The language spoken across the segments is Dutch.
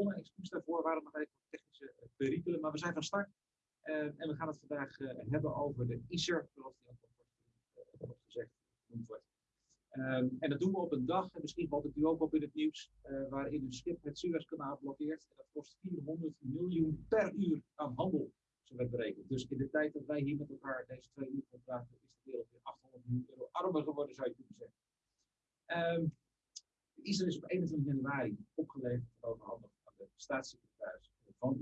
begonnen. Excuus daarvoor waren nog even technische perikelen, maar we zijn van start. en we gaan het vandaag hebben over de ISER, zoals die ook wordt gezegd, genoemd wordt. Ehm, en dat doen we op een dag, en misschien valt het u ook op in het nieuws, waarin een schip het Suezkanaal blokkeert. En dat kost 400 miljoen per uur aan handel, zo werd berekend. Dus in de tijd dat wij hier met elkaar deze twee uur praten, is de wereld weer 800 miljoen euro armer geworden, zou je kunnen zeggen. Um, Israël is op 21 januari opgeleverd en overhandigd de staatssecretaris van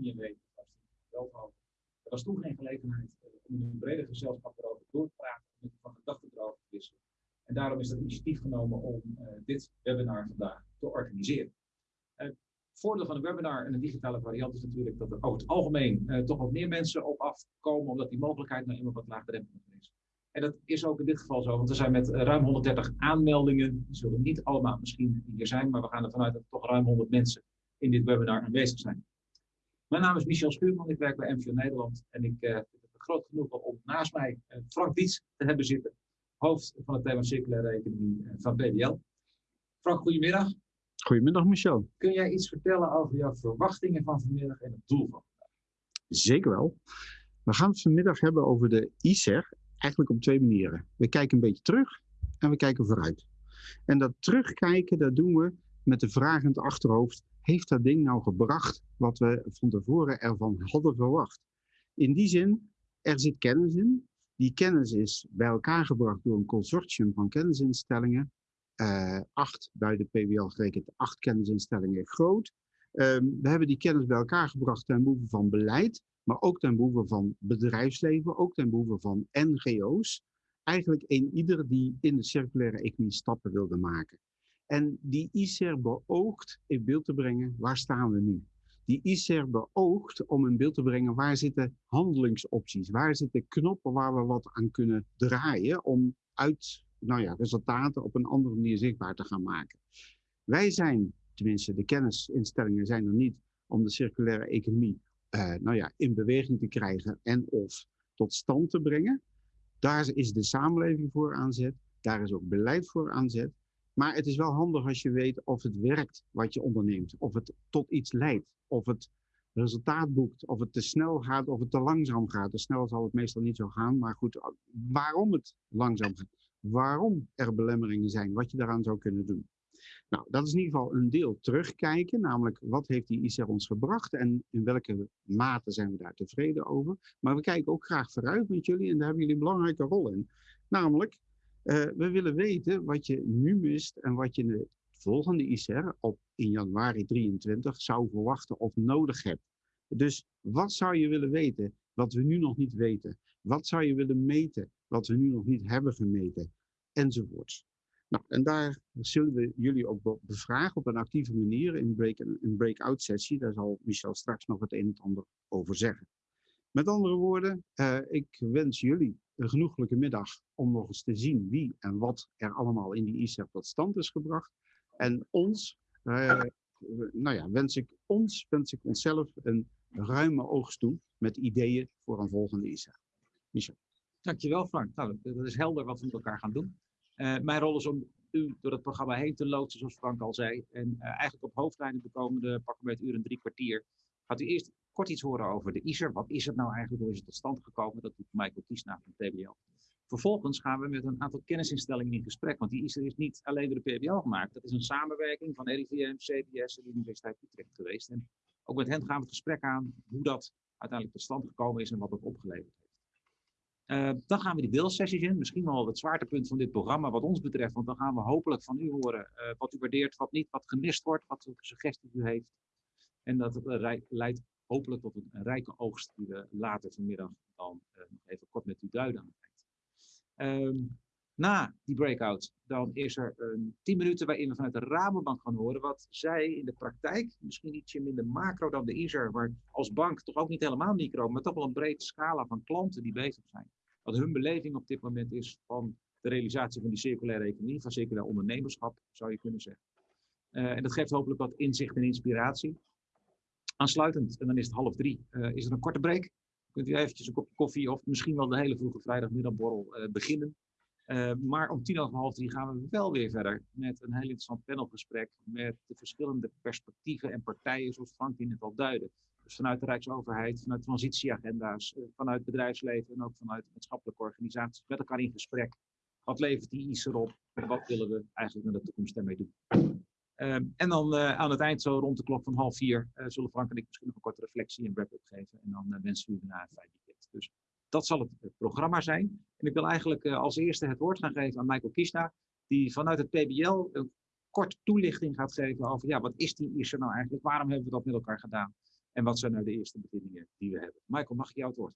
Veldhoven. Er was toen geen gelegenheid uh, om in een breder gezelschap erover door te praten, om van gedachten erover te wisselen. En daarom is er initiatief genomen om uh, dit webinar vandaag te organiseren. Uh, het voordeel van een webinar en een digitale variant is natuurlijk dat er over het algemeen toch wat meer mensen op afkomen, omdat die mogelijkheid nou eenmaal wat laagdrempeliger is. En dat is ook in dit geval zo, want er zijn met ruim 130 aanmeldingen. Die zullen niet allemaal misschien hier zijn, maar we gaan ervan uit dat er toch ruim 100 mensen in dit webinar aanwezig zijn. Mijn naam is Michel Schuurman, ik werk bij MVO Nederland en ik vind het groot genoegen om naast mij Frank Diets te hebben zitten hoofd van het thema circulaire economie eh, van PDL. Frank, goedemiddag. Goedemiddag, Michel. Kun jij iets vertellen over jouw verwachtingen van vanmiddag en het doel van vandaag? Zeker wel. We gaan het vanmiddag hebben over de ICER, eigenlijk op twee manieren. We kijken een beetje terug en we kijken vooruit. En dat terugkijken, dat doen we met de vraag in het achterhoofd, heeft dat ding nou gebracht wat we van tevoren ervan hadden verwacht? In die zin, er zit kennis in, die kennis is bij elkaar gebracht door een consortium van kennisinstellingen. Uh, acht, bij de PBL gerekend, acht kennisinstellingen groot. Um, we hebben die kennis bij elkaar gebracht ten behoeve van beleid, maar ook ten behoeve van bedrijfsleven, ook ten behoeve van NGO's. Eigenlijk een ieder die in de circulaire economie stappen wilde maken. En die ICER beoogt in beeld te brengen, waar staan we nu? die ICER beoogt om in beeld te brengen waar zitten handelingsopties, waar zitten knoppen waar we wat aan kunnen draaien om uit nou ja, resultaten op een andere manier zichtbaar te gaan maken. Wij zijn, tenminste de kennisinstellingen zijn er niet om de circulaire economie uh, nou ja, in beweging te krijgen en of tot stand te brengen. Daar is de samenleving voor aan zet, daar is ook beleid voor aan zet. Maar het is wel handig als je weet of het werkt wat je onderneemt, of het tot iets leidt, of het resultaat boekt, of het te snel gaat, of het te langzaam gaat. Te snel zal het meestal niet zo gaan, maar goed, waarom het langzaam gaat, waarom er belemmeringen zijn, wat je daaraan zou kunnen doen. Nou, dat is in ieder geval een deel terugkijken, namelijk wat heeft die ICR ons gebracht en in welke mate zijn we daar tevreden over. Maar we kijken ook graag vooruit met jullie en daar hebben jullie een belangrijke rol in. Namelijk, uh, we willen weten wat je nu mist en wat je in de volgende ICR op in januari 23 zou verwachten of nodig hebt. Dus wat zou je willen weten wat we nu nog niet weten? Wat zou je willen meten wat we nu nog niet hebben gemeten? Enzovoorts. Nou, en daar zullen we jullie ook bevragen op een actieve manier in break, een breakout sessie. Daar zal Michel straks nog het een en ander over zeggen. Met andere woorden, uh, ik wens jullie een genoeglijke middag om nog eens te zien wie en wat er allemaal in die ICEP tot stand is gebracht. En ons, uh, nou ja, wens ik ons, wens ik onszelf een ruime oogst toe met ideeën voor een volgende ICEP. Michel. Dankjewel Frank. Nou, dat is helder wat we met elkaar gaan doen. Uh, mijn rol is om u door het programma heen te loodsen, zoals Frank al zei. En eigenlijk op hoofdlijnen de komende pakken met uur en drie kwartier gaat u eerst kort iets horen over de ISER. Wat is het nou eigenlijk? Hoe is het tot stand gekomen? Dat doet Michael Kiesna van PBL. Vervolgens gaan we met een aantal kennisinstellingen in gesprek. Want die ISER is niet alleen door de PBL gemaakt. Dat is een samenwerking van RIVM, CBS en de Universiteit Utrecht geweest. En ook met hen gaan we het gesprek aan hoe dat uiteindelijk tot stand gekomen is en wat het opgeleverd heeft. Uh, dan gaan we die deelsessies in. Misschien wel het zwaartepunt van dit programma wat ons betreft. Want dan gaan we hopelijk van u horen uh, wat u waardeert, wat niet, wat gemist wordt, wat suggesties u heeft. En dat leidt hopelijk tot een, rijke oogst die we later vanmiddag dan uh, nog even kort met u duiden aan um, na die breakout, dan is er een 10 minuten waarin we vanuit de Rabobank gaan horen wat zij in de praktijk, misschien ietsje minder macro dan de ISER, waar als bank toch ook niet helemaal micro, maar toch wel een brede scala van klanten die bezig zijn. Wat hun beleving op dit moment is van de realisatie van die circulaire economie, van circulair ondernemerschap, zou je kunnen zeggen. Uh, en dat geeft hopelijk wat inzicht en inspiratie. Aansluitend, en dan is het half drie, uh, is er een korte break. Kunt u eventjes een kopje koffie of misschien wel de hele vroege vrijdagmiddagborrel uh, beginnen. Uh, maar om tien over half drie gaan we wel weer verder met een heel interessant panelgesprek met de verschillende perspectieven en partijen, zoals Frank die net al duidde. Dus vanuit de Rijksoverheid, vanuit transitieagenda's, vanuit bedrijfsleven en ook vanuit maatschappelijke organisaties met elkaar in gesprek. Wat levert die IS erop en wat willen we eigenlijk naar de toekomst ermee doen? Uh, en dan uh, aan het eind, zo rond de klok van half vier, zullen Frank en ik misschien nog een korte reflectie en wrap-up geven. En dan wensen we u daarna een fijn weekend. Dus dat zal het programma zijn. En ik wil eigenlijk als eerste het woord gaan geven aan Michael Kiesna, die vanuit het PBL een kort toelichting gaat geven over ja, wat is die ISER nou eigenlijk, waarom hebben we dat met elkaar gedaan en wat zijn nou de eerste bevindingen die we hebben. Michael, mag ik jou het woord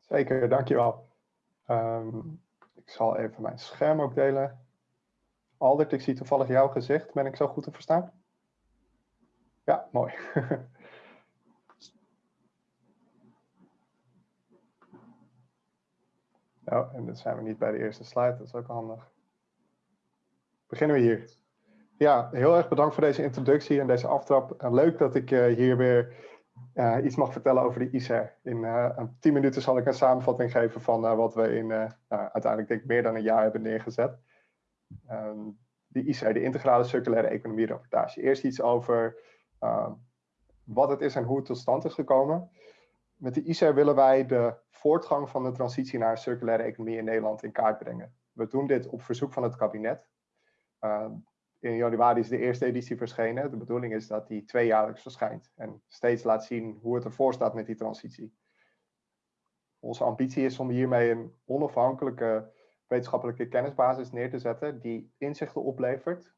Zeker, dankjewel. Um, ik zal even mijn scherm ook delen. Aldert, ik zie toevallig jouw gezicht. Ben ik zo goed te verstaan? Ja, mooi. Oh, en dan zijn we niet bij de eerste slide, dat is ook handig. Beginnen we hier. Ja, heel erg bedankt voor deze introductie en deze aftrap. leuk dat ik uh, hier weer uh, iets mag vertellen over de ICER. In uh, 10 minuten zal ik een samenvatting geven van wat we in nou, uiteindelijk denk ik meer dan een jaar hebben neergezet. Um, de ICER, de integrale circulaire economie rapportage. Eerst iets over wat het is en hoe het tot stand is gekomen. Met de ICER willen wij de voortgang van de transitie naar circulaire economie in Nederland in kaart brengen. We doen dit op verzoek van het kabinet. Uh, in januari is de eerste editie verschenen. De bedoeling is dat die tweejaarlijks verschijnt en steeds laat zien hoe het ervoor staat met die transitie. Onze ambitie is om hiermee een onafhankelijke wetenschappelijke kennisbasis neer te zetten die inzichten oplevert.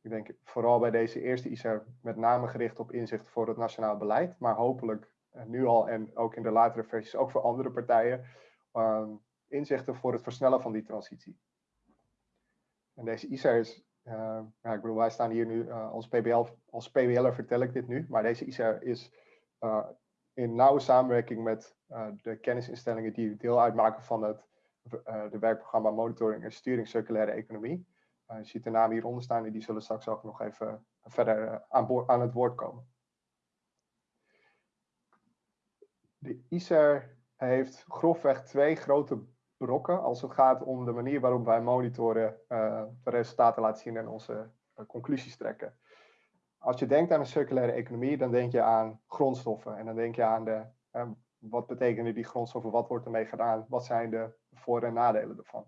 Ik denk vooral bij deze eerste ICER met name gericht op inzichten voor het nationaal beleid, maar hopelijk nu al en ook in de latere versies, ook voor andere partijen, ehm, inzichten voor het versnellen van die transitie. En deze ICER is, uh, ja, ik bedoel, wij staan hier nu uh, als PBL, als PBL'er vertel ik dit nu, maar deze ICER is uh, in nauwe samenwerking met de kennisinstellingen die deel uitmaken van het de werkprogramma Monitoring en Sturing Circulaire Economie. je ziet de namen hieronder staan en die zullen straks ook nog even verder aan, aan het woord komen. de ICER heeft grofweg twee grote brokken als het gaat om de manier waarop wij monitoren, de resultaten laten zien en onze conclusies trekken. Als je denkt aan een circulaire economie, dan denk je aan grondstoffen en dan denk je aan de, wat betekenen die grondstoffen, wat wordt ermee gedaan, wat zijn de voor- en nadelen ervan.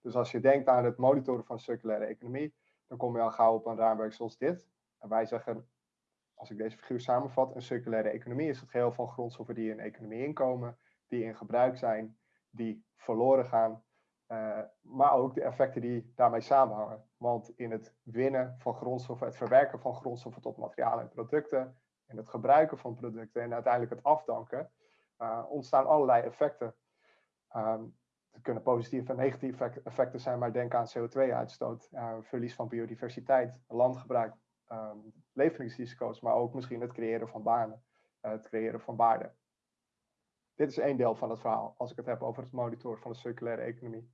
Dus als je denkt aan het monitoren van circulaire economie, dan kom je al gauw op een raamwerk zoals dit. En wij zeggen, als ik deze figuur samenvat, een circulaire economie is het geheel van grondstoffen die in economie inkomen, die in gebruik zijn, die verloren gaan, uh, maar ook de effecten die daarmee samenhangen. Want in het winnen van grondstoffen, het verwerken van grondstoffen tot materialen en producten, en het gebruiken van producten en uiteindelijk het afdanken, uh, ontstaan allerlei effecten. Um, het kunnen positieve en negatieve effecten zijn, maar denk aan CO2-uitstoot, uh, verlies van biodiversiteit, landgebruik, um, leveringsrisico's, maar ook misschien het creëren van banen, uh, het creëren van waarde. Dit is één deel van het verhaal, als ik het heb over het monitoren van de circulaire economie.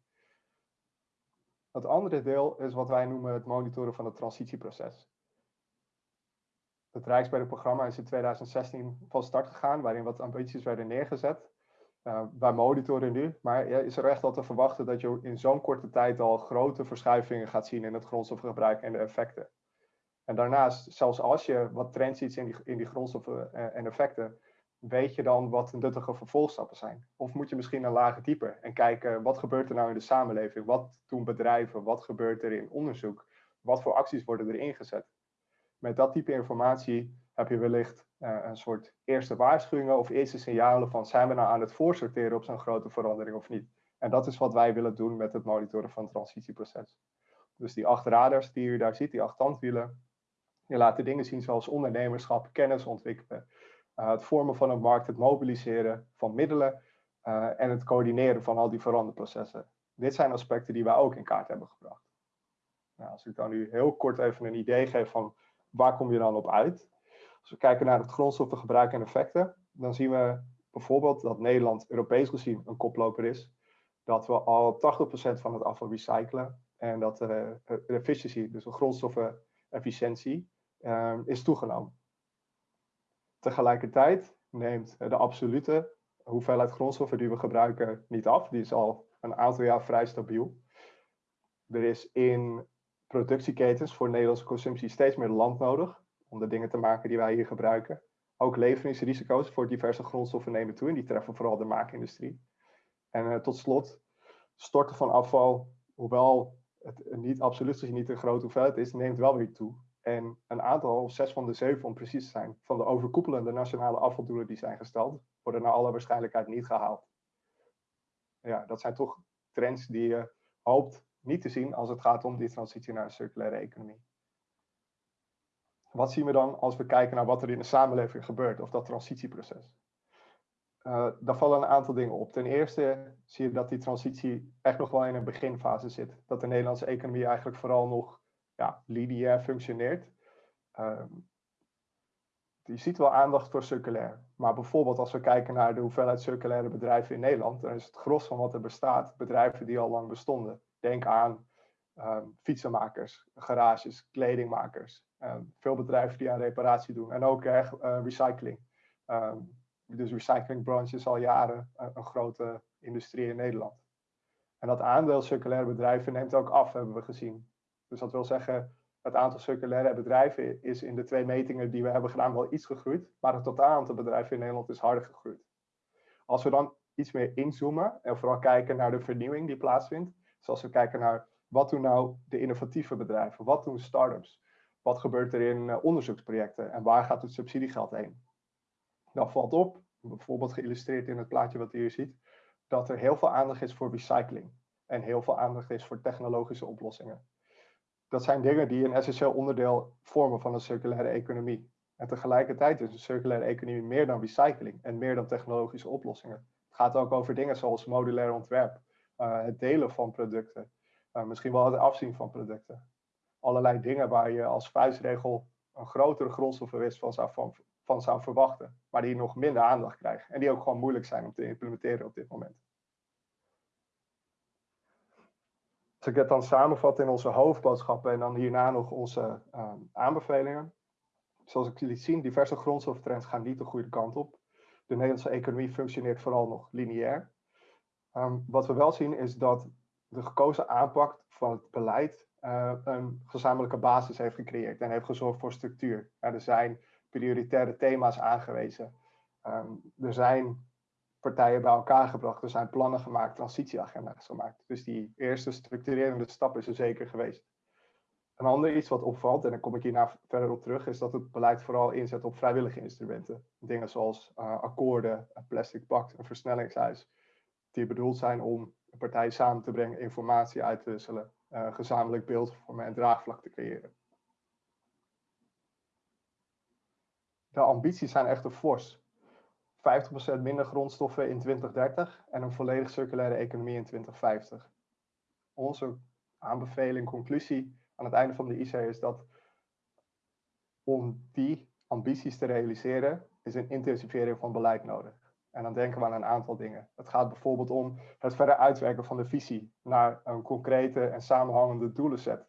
Het andere deel is wat wij noemen het monitoren van het transitieproces. Het Rijksbergprogramma is in 2016 van start gegaan, waarin wat ambities werden neergezet. Uh, wij monitoren nu, maar is er echt al te verwachten dat je in zo'n korte tijd al grote verschuivingen gaat zien in het grondstofgebruik en de effecten. En daarnaast, zelfs als je wat trends ziet in die, in die grondstoffen eh, en effecten, weet je dan wat nuttige vervolgstappen zijn? Of moet je misschien een lager dieper en kijken wat gebeurt er nou in de samenleving? Wat doen bedrijven? Wat gebeurt er in onderzoek? Wat voor acties worden er ingezet? Met dat type informatie heb je wellicht uh, een soort eerste waarschuwingen of eerste signalen van zijn we nou aan het voorsorteren op zo'n grote verandering of niet? En dat is wat wij willen doen met het monitoren van het transitieproces. Dus die acht radars die u daar ziet, die acht tandwielen, je laat dingen zien zoals ondernemerschap, kennis ontwikkelen, uh, het vormen van een markt, het mobiliseren van middelen uh, en het coördineren van al die veranderprocessen. Dit zijn aspecten die wij ook in kaart hebben gebracht. Nou, als ik dan nu heel kort even een idee geef van waar kom je dan op uit. Als we kijken naar het grondstoffengebruik en effecten, dan zien we bijvoorbeeld dat Nederland Europees gezien een koploper is. Dat we al 80% van het afval recyclen en dat de uh, efficiëntie, dus de grondstoffenefficiëntie, uh, is toegenomen. Tegelijkertijd neemt de absolute hoeveelheid grondstoffen die we gebruiken niet af. Die is al een aantal jaar vrij stabiel. Er is in productieketens voor Nederlandse consumptie steeds meer land nodig om de dingen te maken die wij hier gebruiken. Ook leveringsrisico's voor diverse grondstoffen nemen toe en die treffen vooral de maakindustrie. En uh, tot slot, storten van afval, hoewel het niet absoluut gezien niet een grote hoeveelheid is, neemt wel weer toe. En een aantal, zes van de zeven om precies te zijn, van de overkoepelende nationale afvaldoelen die zijn gesteld, worden naar alle waarschijnlijkheid niet gehaald. Ja, dat zijn toch trends die je hoopt niet te zien als het gaat om die transitie naar een circulaire economie. Wat zien we dan als we kijken naar wat er in de samenleving gebeurt, of dat transitieproces? Uh, daar vallen een aantal dingen op. Ten eerste zie je dat die transitie echt nog wel in een beginfase zit. Dat de Nederlandse economie eigenlijk vooral nog ja, lineair functioneert. Uh, je ziet wel aandacht voor circulair. Maar bijvoorbeeld als we kijken naar de hoeveelheid circulaire bedrijven in Nederland, dan is het gros van wat er bestaat bedrijven die al lang bestonden. Denk aan um, fietsenmakers, garages, kledingmakers. Um, veel bedrijven die aan reparatie doen. En ook uh, recycling. Um, dus recyclingbranche is al jaren een, grote industrie in Nederland. En dat aandeel circulaire bedrijven neemt ook af, hebben we gezien. Dus dat wil zeggen, het aantal circulaire bedrijven is in de twee metingen die we hebben gedaan wel iets gegroeid. Maar het totaal aantal bedrijven in Nederland is harder gegroeid. Als we dan iets meer inzoomen en vooral kijken naar de vernieuwing die plaatsvindt. Zoals we kijken naar wat doen nou de innovatieve bedrijven? Wat doen start-ups? Wat gebeurt er in uh, onderzoeksprojecten? En waar gaat het subsidiegeld heen? Dan valt op, bijvoorbeeld geïllustreerd in het plaatje wat u hier ziet, dat er heel veel aandacht is voor recycling. En heel veel aandacht is voor technologische oplossingen. Dat zijn dingen die een essentieel onderdeel vormen van een circulaire economie. En tegelijkertijd is een circulaire economie meer dan recycling en meer dan technologische oplossingen. Het gaat ook over dingen zoals modulair ontwerp, uh, het delen van producten, uh, misschien wel het afzien van producten. Allerlei dingen waar je als vuistregel een grotere grondstoffenwinst van zou, van, van zou verwachten, maar die nog minder aandacht krijgen en die ook gewoon moeilijk zijn om te implementeren op dit moment. Als ik het dan samenvat in onze hoofdboodschappen en dan hierna nog onze uh, aanbevelingen. Zoals ik liet zien, diverse grondstoftrends gaan niet de goede kant op. De Nederlandse economie functioneert vooral nog lineair. Um, wat we wel zien is dat de gekozen aanpak van het beleid uh, een gezamenlijke basis heeft gecreëerd en heeft gezorgd voor structuur. er zijn prioritaire thema's aangewezen. Um, er zijn partijen bij elkaar gebracht, er zijn plannen gemaakt, transitieagenda's gemaakt. Dus die eerste structurerende stap is er zeker geweest. Een ander iets wat opvalt, en daar kom ik hierna verder op terug, is dat het beleid vooral inzet op vrijwillige instrumenten. Dingen zoals uh, akkoorden, een plastic pact, een versnellingshuis, die bedoeld zijn om partijen samen te brengen, informatie uit te wisselen, uh, gezamenlijk beeld vormen en draagvlak te creëren. De ambities zijn echter fors. 50% minder grondstoffen in 2030 en een volledig circulaire economie in 2050. Onze aanbeveling, conclusie aan het einde van de IC is dat om die ambities te realiseren, is een intensivering van beleid nodig. En dan denken we aan een aantal dingen. Het gaat bijvoorbeeld om het verder uitwerken van de visie naar een concrete en samenhangende doelenset.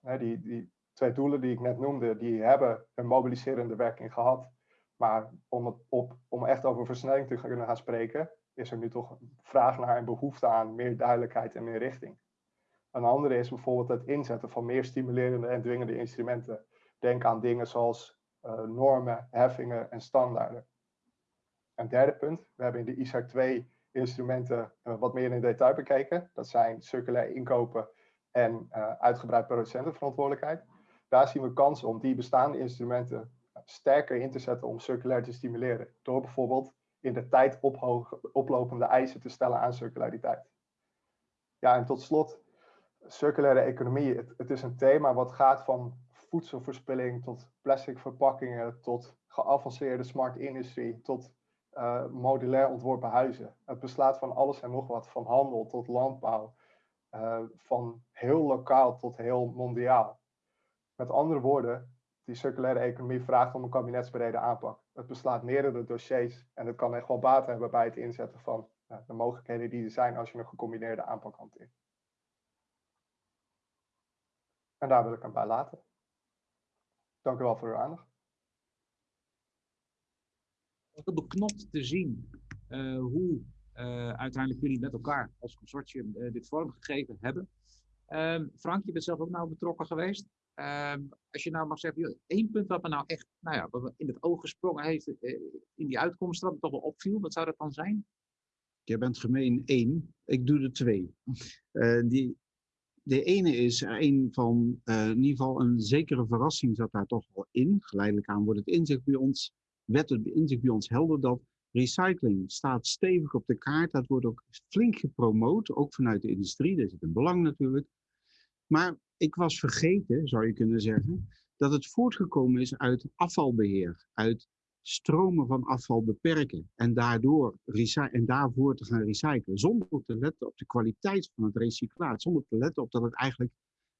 Die, die twee doelen die ik net noemde, die hebben een mobiliserende werking gehad. Maar om, het op, om echt over versnelling te kunnen gaan spreken, is er nu toch vraag naar en behoefte aan meer duidelijkheid en meer richting. Een andere is bijvoorbeeld het inzetten van meer stimulerende en dwingende instrumenten. Denk aan dingen zoals uh, normen, heffingen en standaarden. Een derde punt, we hebben in de ISAR 2 instrumenten uh, wat meer in detail bekeken. Dat zijn circulair inkopen en uh, uitgebreid producentenverantwoordelijkheid. Daar zien we kansen om die bestaande instrumenten sterker in te zetten om circulair te stimuleren. Door bijvoorbeeld in de tijd oplopende eisen te stellen aan circulariteit. Ja, en tot slot, circulaire economie. Het, is een thema wat gaat van voedselverspilling tot plastic verpakkingen, tot geavanceerde smart industrie, tot uh, modulair ontworpen huizen. Het beslaat van alles en nog wat, van handel tot landbouw, uh, van heel lokaal tot heel mondiaal. Met andere woorden, die circulaire economie vraagt om een kabinetsbrede aanpak. Het beslaat meerdere dossiers en het kan echt wel baat hebben bij het inzetten van de mogelijkheden die er zijn als je een gecombineerde aanpak hanteert. En daar wil ik hem bij laten. Dank u wel voor uw aandacht. Heel beknopt te zien uh, hoe uiteindelijk jullie met elkaar als consortium dit vormgegeven hebben. Ehm, Frank, je bent zelf ook nou betrokken geweest. Ehm, als je nou mag zeggen, één punt wat me nou echt nou ja, wat in het oog gesprongen heeft in die uitkomst, wat me toch wel opviel, wat zou dat dan zijn? Je bent gemeen één, ik doe er twee. die, de ene is een van, uh, in ieder geval een zekere verrassing zat daar toch wel in. Geleidelijk aan wordt het inzicht bij ons, werd het inzicht bij ons helder dat recycling staat stevig op de kaart. Dat wordt ook flink gepromoot, ook vanuit de industrie. Daar zit een belang natuurlijk. Maar ik was vergeten, zou je kunnen zeggen, dat het voortgekomen is uit afvalbeheer, uit stromen van afval beperken en, daardoor en daarvoor te gaan recyclen, zonder te letten op de kwaliteit van het recyclaat, zonder te letten op dat het eigenlijk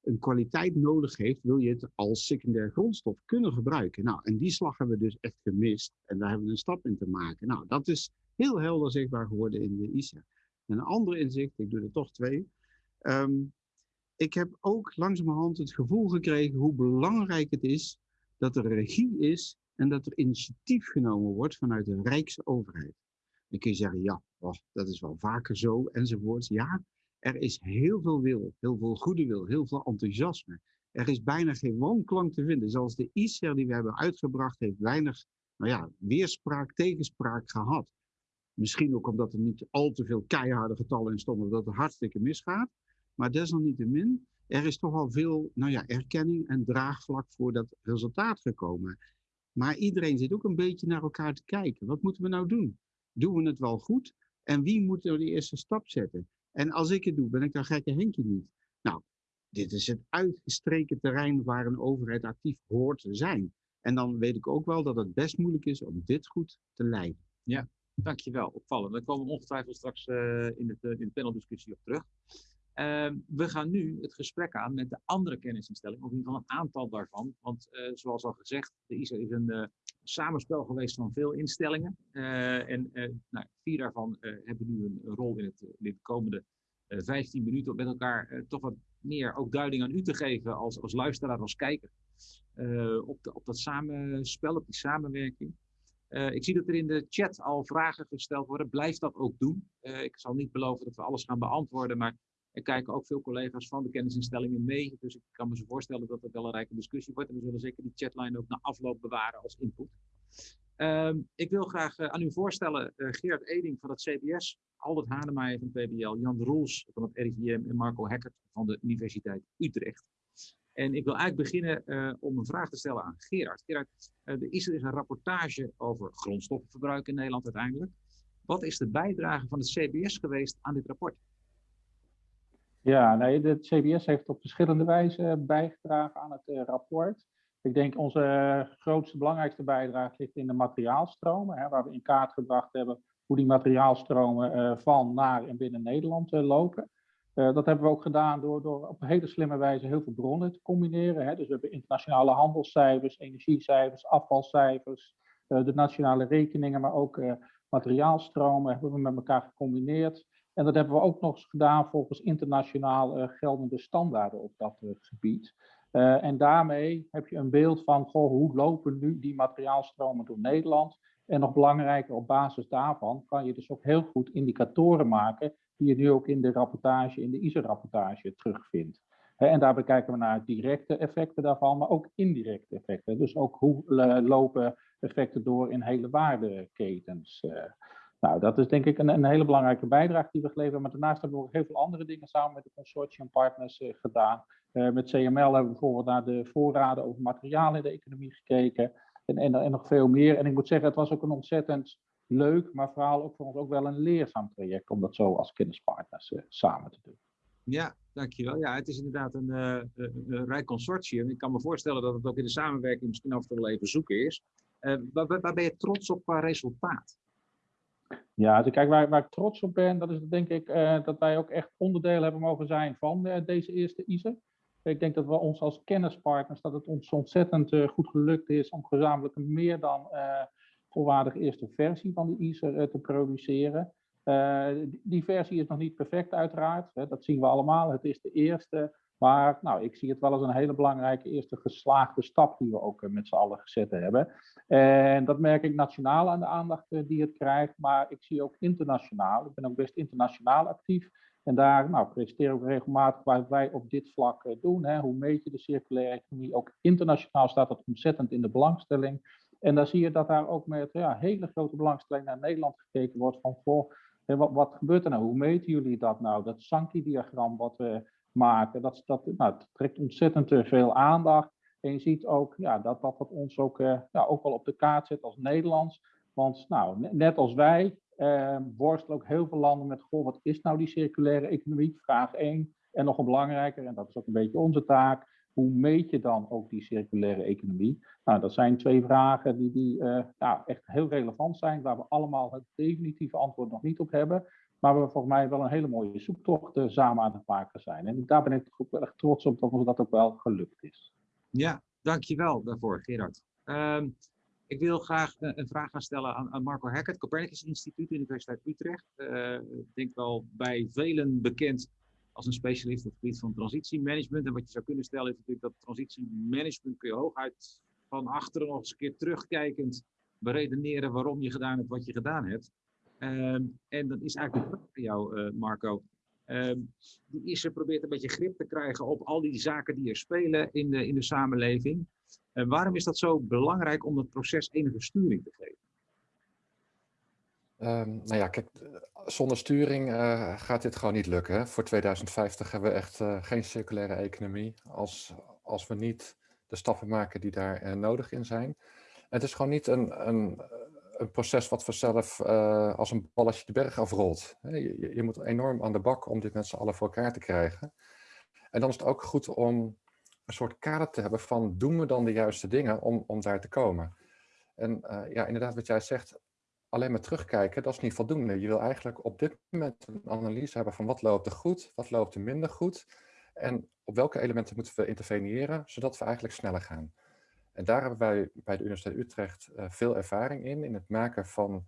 een kwaliteit nodig heeft, wil je het als secundair grondstof kunnen gebruiken. Nou, en die slag hebben we dus echt gemist en daar hebben we een stap in te maken. Nou, dat is heel helder zichtbaar geworden in de ISA. Een ander inzicht, ik doe er toch twee. Ehm, ik heb ook langzamerhand het gevoel gekregen hoe belangrijk het is dat er regie is en dat er initiatief genomen wordt vanuit de Rijksoverheid. Dan kun je zeggen, ja, dat is wel vaker zo, enzovoort. Ja, er is heel veel wil, heel veel goede wil, heel veel enthousiasme. Er is bijna geen wanklank te vinden. Zelfs de ICER die we hebben uitgebracht heeft weinig nou ja, weerspraak, tegenspraak gehad. Misschien ook omdat er niet al te veel keiharde getallen in stonden, dat het hartstikke misgaat. Maar desalniettemin, er is toch al veel nou ja, erkenning en draagvlak voor dat resultaat gekomen. Maar iedereen zit ook een beetje naar elkaar te kijken. Wat moeten we nou doen? Doen we het wel goed? En wie moet er de eerste stap zetten? En als ik het doe, ben ik dan gekke Henkje niet. Nou, dit is het uitgestreken terrein waar een overheid actief hoort te zijn. En dan weet ik ook wel dat het best moeilijk is om dit goed te leiden. Ja, dankjewel. Opvallend. Daar komen we ongetwijfeld straks uh, in, het, uh, in de paneldiscussie op terug. Uh, we gaan nu het gesprek aan met de andere kennisinstellingen, of in ieder geval een aantal daarvan. Want uh, zoals al gezegd, de ISA is een samenspel geweest van veel instellingen. Uh, en uh, nou, vier daarvan uh, hebben nu een, rol in, het, in de komende 15 minuten om met elkaar toch wat meer ook duiding aan u te geven als, als luisteraar, als kijker. op, de, op dat samenspel, op die samenwerking. ik zie dat er in de chat al vragen gesteld worden. Blijf dat ook doen. ik zal niet beloven dat we alles gaan beantwoorden, maar er kijken ook veel collega's van de kennisinstellingen mee. Dus ik kan me zo voorstellen dat het wel een rijke discussie wordt. En we zullen zeker die chatline ook na afloop bewaren als input. Uh, ik wil graag uh, aan u voorstellen uh, Geert Eding van het CBS, Albert Hanemeijer van PBL, Jan Roels van het RIVM en Marco Hekkert van de Universiteit Utrecht. En ik wil eigenlijk beginnen uh, om een vraag te stellen aan Gerard. Gerard, er is een rapportage over grondstoffenverbruik in Nederland uiteindelijk. Wat is de bijdrage van het CBS geweest aan dit rapport? Ja, nee, de CBS heeft op verschillende wijzen bijgedragen aan het uh, rapport. Ik denk onze grootste, belangrijkste bijdrage ligt in de materiaalstromen, hè, waar we in kaart gebracht hebben hoe die materiaalstromen uh, van, naar en binnen Nederland uh, lopen. dat hebben we ook gedaan door, door op een hele slimme wijze heel veel bronnen te combineren. Hè. Dus we hebben internationale handelscijfers, energiecijfers, afvalcijfers, de nationale rekeningen, maar ook materiaalstromen hebben we met elkaar gecombineerd. En dat hebben we ook nog gedaan volgens internationaal uh, geldende standaarden op dat uh, gebied. Uh, en daarmee heb je een beeld van goh, hoe lopen nu die materiaalstromen door Nederland. En nog belangrijker, op basis daarvan kan je dus ook heel goed indicatoren maken, die je nu ook in de rapportage, in de ISO-rapportage terugvindt. En daarbij kijken we naar directe effecten daarvan, maar ook indirecte effecten. Dus ook hoe lopen effecten door in hele waardeketens. Nou, dat is denk ik een, een, hele belangrijke bijdrage die we geleverd hebben. Maar daarnaast hebben we ook heel veel andere dingen samen met de consortiumpartners uh, gedaan. Uh, met CML hebben we bijvoorbeeld naar de voorraden over materialen in de economie gekeken. En, en, nog veel meer. En ik moet zeggen, het was ook een ontzettend leuk, maar vooral ook voor ons ook wel een leerzaam traject om dat zo als kennispartners uh, samen te doen. Ja, dankjewel. Ja, het is inderdaad een, een, rijk consortium. Ik kan me voorstellen dat het ook in de samenwerking misschien af en toe wel even zoeken is. Waar ben je trots op qua resultaat? Ja, dus kijk, waar, ik trots op ben, dat is denk ik uh, dat wij ook echt onderdeel hebben mogen zijn van uh, deze eerste ISE. Ik denk dat we ons als kennispartners, dat het ons ontzettend uh, goed gelukt is om gezamenlijk een meer dan volwaardige eerste versie van de ISE te produceren. Die, versie is nog niet perfect uiteraard, hè, dat zien we allemaal. Het is de eerste, Maar nou, ik zie het wel als een hele belangrijke eerste geslaagde stap die we ook met z'n allen gezet hebben. En dat merk ik nationaal aan de aandacht die het krijgt, maar ik zie ook internationaal. Ik ben ook best internationaal actief. En daar nou, presenteer ik regelmatig wat wij op dit vlak doen. Hè. Hoe meet je de circulaire economie? Ook internationaal staat dat ontzettend in de belangstelling. En dan zie je dat daar ook met ja, hele grote belangstelling naar Nederland gekeken wordt van, goh, wat, wat gebeurt er nou? Hoe meten jullie dat nou? Dat Sankey-diagram wat we maken, dat, nou, trekt ontzettend veel aandacht. En je ziet ook ja, dat, dat ons ook, uh, ja, ook wel op de kaart zet als Nederlands. Want nou, net als wij uh, worstelen ook heel veel landen met, wat is nou die circulaire economie? Vraag 1. En nog een belangrijker, en dat is ook een beetje onze taak, hoe meet je dan ook die circulaire economie? Nou, dat zijn twee vragen die, die echt heel relevant zijn, waar we allemaal het definitieve antwoord nog niet op hebben. Maar we volgens mij wel een hele mooie zoektocht uh, samen aan het maken zijn. En daar ben ik ook wel erg trots op dat ons dat ook wel gelukt is. Ja, dankjewel daarvoor, Gerard. Um, ik wil graag uh, een vraag gaan stellen aan, aan Marco Heck, het Copernicus Instituut, Universiteit Utrecht. ik denk wel bij velen bekend als een specialist op het gebied van transitiemanagement. En wat je zou kunnen stellen is natuurlijk dat transitiemanagement kun je hooguit van achteren nog eens een keer terugkijkend beredeneren waarom je gedaan hebt wat je gedaan hebt. Um, en dan is eigenlijk vraag voor jou, uh, Marco. Um, die ISE probeert een beetje grip te krijgen op al die zaken die er spelen in de, in de samenleving. En waarom is dat zo belangrijk om dat proces enige sturing te geven? Um, nou ja, kijk, zonder sturing uh, gaat dit gewoon niet lukken. Voor 2050 hebben we echt uh, geen circulaire economie als, als we niet de stappen maken die daar uh, nodig in zijn. Het is gewoon niet een, een, een proces wat vanzelf als een balletje de berg afrolt. Je, je, moet enorm aan de bak om dit met z'n allen voor elkaar te krijgen. En dan is het ook goed om een soort kader te hebben van doen we dan de juiste dingen om, om daar te komen. En ja, inderdaad wat jij zegt, alleen maar terugkijken, dat is niet voldoende. Je wil eigenlijk op dit moment een analyse hebben van wat loopt er goed, wat loopt er minder goed. En op welke elementen moeten we interveneren, zodat we eigenlijk sneller gaan. En daar hebben wij bij de Universiteit Utrecht uh, veel ervaring in, in het maken van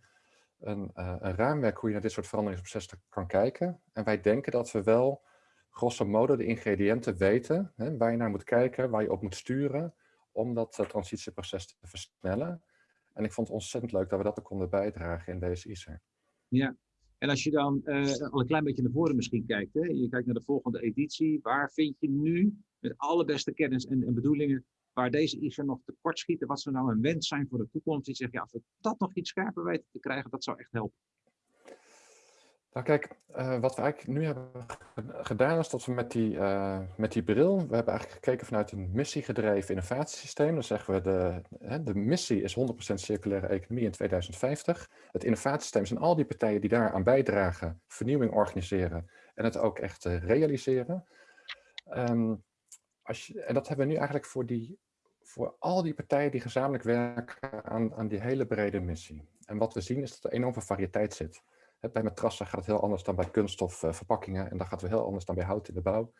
een, uh, een, raamwerk hoe je naar dit soort veranderingsprocessen kan kijken. En wij denken dat we wel grosso modo de ingrediënten weten, hè, waar je naar moet kijken, waar je op moet sturen, om dat uh, transitieproces te versnellen. En ik vond het ontzettend leuk dat we dat ook konden bijdragen in deze ISER. Ja, en als je dan al een klein beetje naar voren misschien kijkt, hè? je kijkt naar de volgende editie, waar vind je nu met alle beste kennis en, en bedoelingen, waar deze ISER nog tekort schieten, wat zou nou een wens zijn voor de toekomst? Die zegt, ja, als we dat nog iets scherper weten te krijgen, dat zou echt helpen. Nou kijk, uh, wat we eigenlijk nu hebben gedaan is dat we met die, uh, met die bril, we hebben eigenlijk gekeken vanuit een missiegedreven innovatiesysteem. Dan zeggen we de, hè, de missie is 100% circulaire economie in 2050. Het innovatiesysteem zijn al die partijen die daaraan bijdragen, vernieuwing organiseren en het ook echt uh, realiseren. Um, en dat hebben we nu eigenlijk voor, die, voor al die partijen die gezamenlijk werken aan, aan die hele brede missie. En wat we zien is dat er enorm veel variëteit zit. Bij matrassen gaat het heel anders dan bij kunststofverpakkingen en dat gaat weer heel anders dan bij hout in de bouw.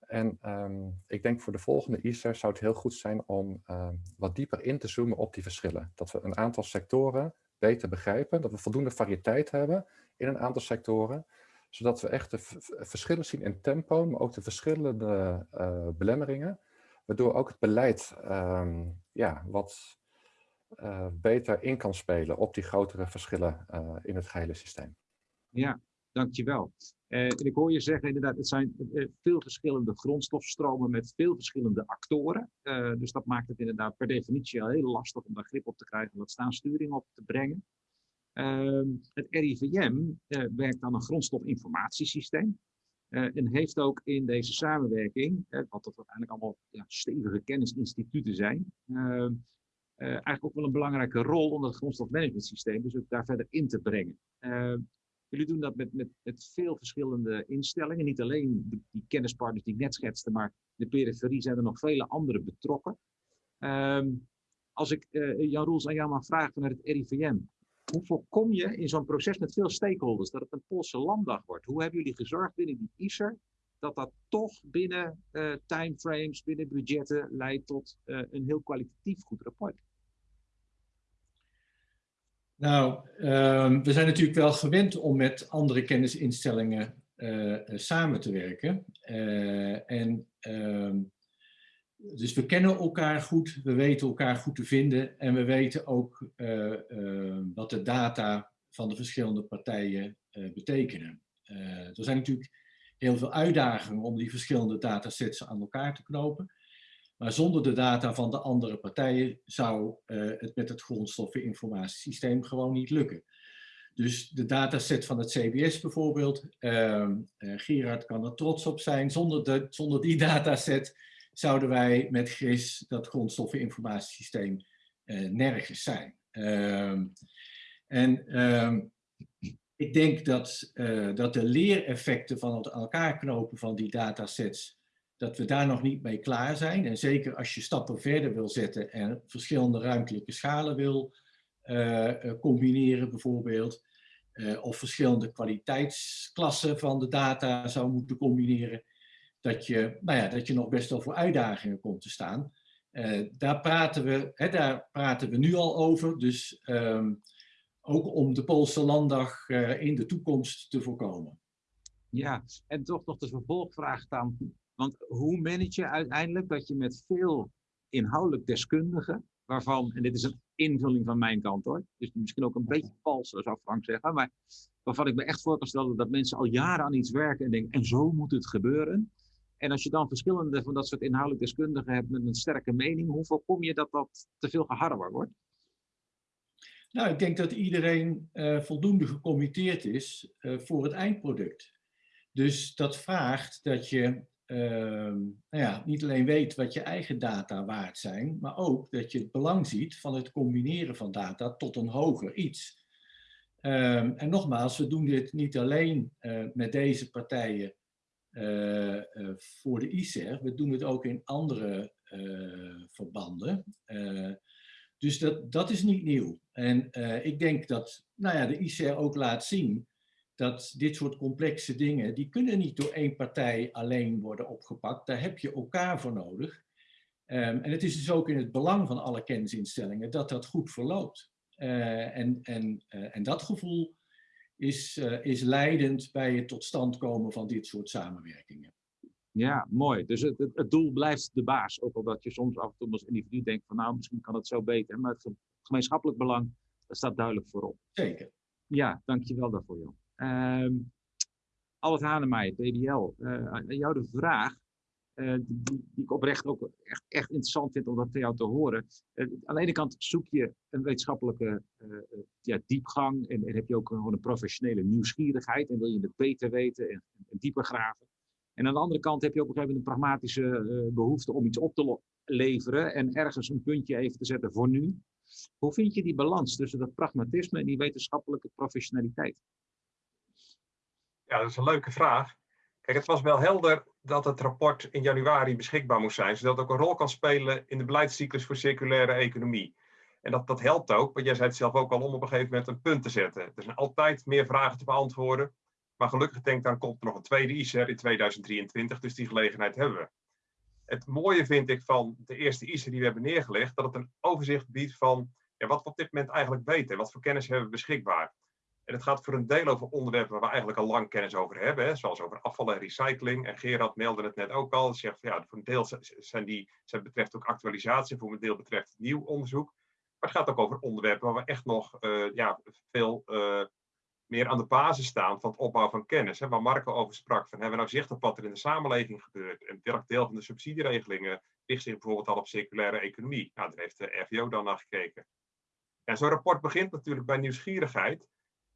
En um, ik denk voor de volgende ISER zou het heel goed zijn om um, wat dieper in te zoomen op die verschillen. Dat we een aantal sectoren beter begrijpen, dat we voldoende variëteit hebben in een aantal sectoren, zodat we echt de verschillen zien in tempo, maar ook de verschillende uh, belemmeringen, waardoor ook het beleid um, ja, wat uh, beter in kan spelen op die grotere verschillen uh, in het gehele systeem. Ja, dankjewel. En ik hoor je zeggen inderdaad, het zijn veel verschillende grondstofstromen met veel verschillende actoren. dus dat maakt het inderdaad per definitie al heel lastig om daar grip op te krijgen en wat staansturing op te brengen. Ehm, het RIVM werkt aan een grondstofinformatiesysteem. en heeft ook in deze samenwerking, wat dat uiteindelijk allemaal ja, stevige kennisinstituten zijn, ehm, eigenlijk ook wel een belangrijke rol om het grondstofmanagementsysteem dus ook daar verder in te brengen. Uh, jullie doen dat met, met, met veel verschillende instellingen. Niet alleen die kennispartners die ik net schetste, maar de periferie zijn er nog vele andere betrokken. Als ik Jan Roels aan jou mag vragen vanuit het RIVM. Hoe voorkom je in zo'n proces met veel stakeholders dat het een Poolse landdag wordt? Hoe hebben jullie gezorgd binnen die ISER dat dat toch binnen uh, timeframes, binnen budgetten leidt tot uh, een heel kwalitatief goed rapport? Nou, um, we zijn natuurlijk wel gewend om met andere kennisinstellingen samen te werken. en ehm, dus we kennen elkaar goed, we weten elkaar goed te vinden en we weten ook wat de data van de verschillende partijen betekenen. er zijn natuurlijk heel veel uitdagingen om die verschillende datasets aan elkaar te knopen. Maar zonder de data van de andere partijen zou het met het grondstoffeninformatiesysteem gewoon niet lukken. Dus de dataset van het CBS bijvoorbeeld, Gerard kan er trots op zijn. Zonder, de, zonder die dataset zouden wij met GRIS, dat grondstoffeninformatiesysteem, uh, nergens zijn. Ehm, en ehm, ik denk dat, dat de leereffecten van het elkaar knopen van die datasets dat we daar nog niet mee klaar zijn. En zeker als je stappen verder wil zetten en verschillende ruimtelijke schalen wil uh, combineren bijvoorbeeld. Of verschillende kwaliteitsklassen van de data zou moeten combineren. Dat je, nou ja, dat je nog best wel voor uitdagingen komt te staan. daar, praten we, hè, daar praten we nu al over. Dus um, ook om de Poolse landdag in de toekomst te voorkomen. Ja, en toch nog de vervolgvraag dan. Want hoe manage je uiteindelijk dat je met veel inhoudelijk deskundigen, waarvan, en dit is een invulling van mijn kant hoor, dus misschien ook een beetje vals, zou Frank zeggen, maar waarvan ik me echt voor kan stellen dat mensen al jaren aan iets werken en denken, en zo moet het gebeuren. En als je dan verschillende van dat soort inhoudelijk deskundigen hebt met een sterke mening, hoe voorkom je dat dat te veel geharrewar wordt? Nou, ik denk dat iedereen uh, voldoende gecommitteerd is uh, voor het eindproduct. Dus dat vraagt dat je Ehm, nou ja, niet alleen weet wat je eigen data waard zijn, maar ook dat je het belang ziet van het combineren van data tot een hoger iets. Ehm, en nogmaals, we doen dit niet alleen uh, met deze partijen uh, uh, voor de ICER, we doen het ook in andere verbanden. dus dat, dat is niet nieuw. En ik denk dat nou ja, de ICER ook laat zien dat dit soort complexe dingen, die kunnen niet door één partij alleen worden opgepakt. Daar heb je elkaar voor nodig. Um, en het is dus ook in het belang van alle kennisinstellingen dat dat goed verloopt. En, en, en dat gevoel is, uh, is leidend bij het tot stand komen van dit soort samenwerkingen. Ja, mooi. Dus het, het, doel blijft de baas. Ook al dat je soms af en toe als individu denkt van nou, misschien kan het zo beter. Maar het gemeenschappelijk belang, dat staat duidelijk voorop. Zeker. Ja, dankjewel daarvoor, Jan. Uh, Albert Hanemeyer, PDL, uh, aan jou de vraag, uh, die, ik oprecht ook echt, echt interessant vind om dat van jou te horen. Uh, aan de ene kant zoek je een wetenschappelijke ja, diepgang en, heb je ook gewoon een professionele nieuwsgierigheid en wil je het beter weten en, dieper graven. En aan de andere kant heb je ook een een pragmatische behoefte om iets op te leveren en ergens een puntje even te zetten voor nu. Hoe vind je die balans tussen dat pragmatisme en die wetenschappelijke professionaliteit? Ja, dat is een leuke vraag. Kijk, het was wel helder dat het rapport in januari beschikbaar moest zijn, zodat het ook een rol kan spelen in de beleidscyclus voor circulaire economie. En dat, dat helpt ook, want jij zei het zelf ook al, om op een gegeven moment een punt te zetten. Er zijn altijd meer vragen te beantwoorden, maar gelukkig denk ik dan komt er nog een tweede ICER in 2023, dus die gelegenheid hebben we. Het mooie vind ik van de eerste ICER die we hebben neergelegd, dat het een overzicht biedt van ja, wat we op dit moment eigenlijk weten, wat voor kennis hebben we beschikbaar. En het gaat voor een deel over onderwerpen waar we eigenlijk al lang kennis over hebben, hè, zoals over afval en recycling. En Gerard meldde het net ook al. Zegt ja, voor een deel zijn die, zijn betreft ook actualisatie, voor een deel betreft nieuw onderzoek. Maar het gaat ook over onderwerpen waar we echt nog uh, ja, veel uh, meer aan de basis staan van het opbouwen van kennis. Hè, waar Marco over sprak, van hebben we nou zicht op wat er in de samenleving gebeurt? En welk deel van de subsidieregelingen richt zich bijvoorbeeld al op circulaire economie? Nou, daar heeft de RVO dan naar gekeken. En zo'n rapport begint natuurlijk bij nieuwsgierigheid.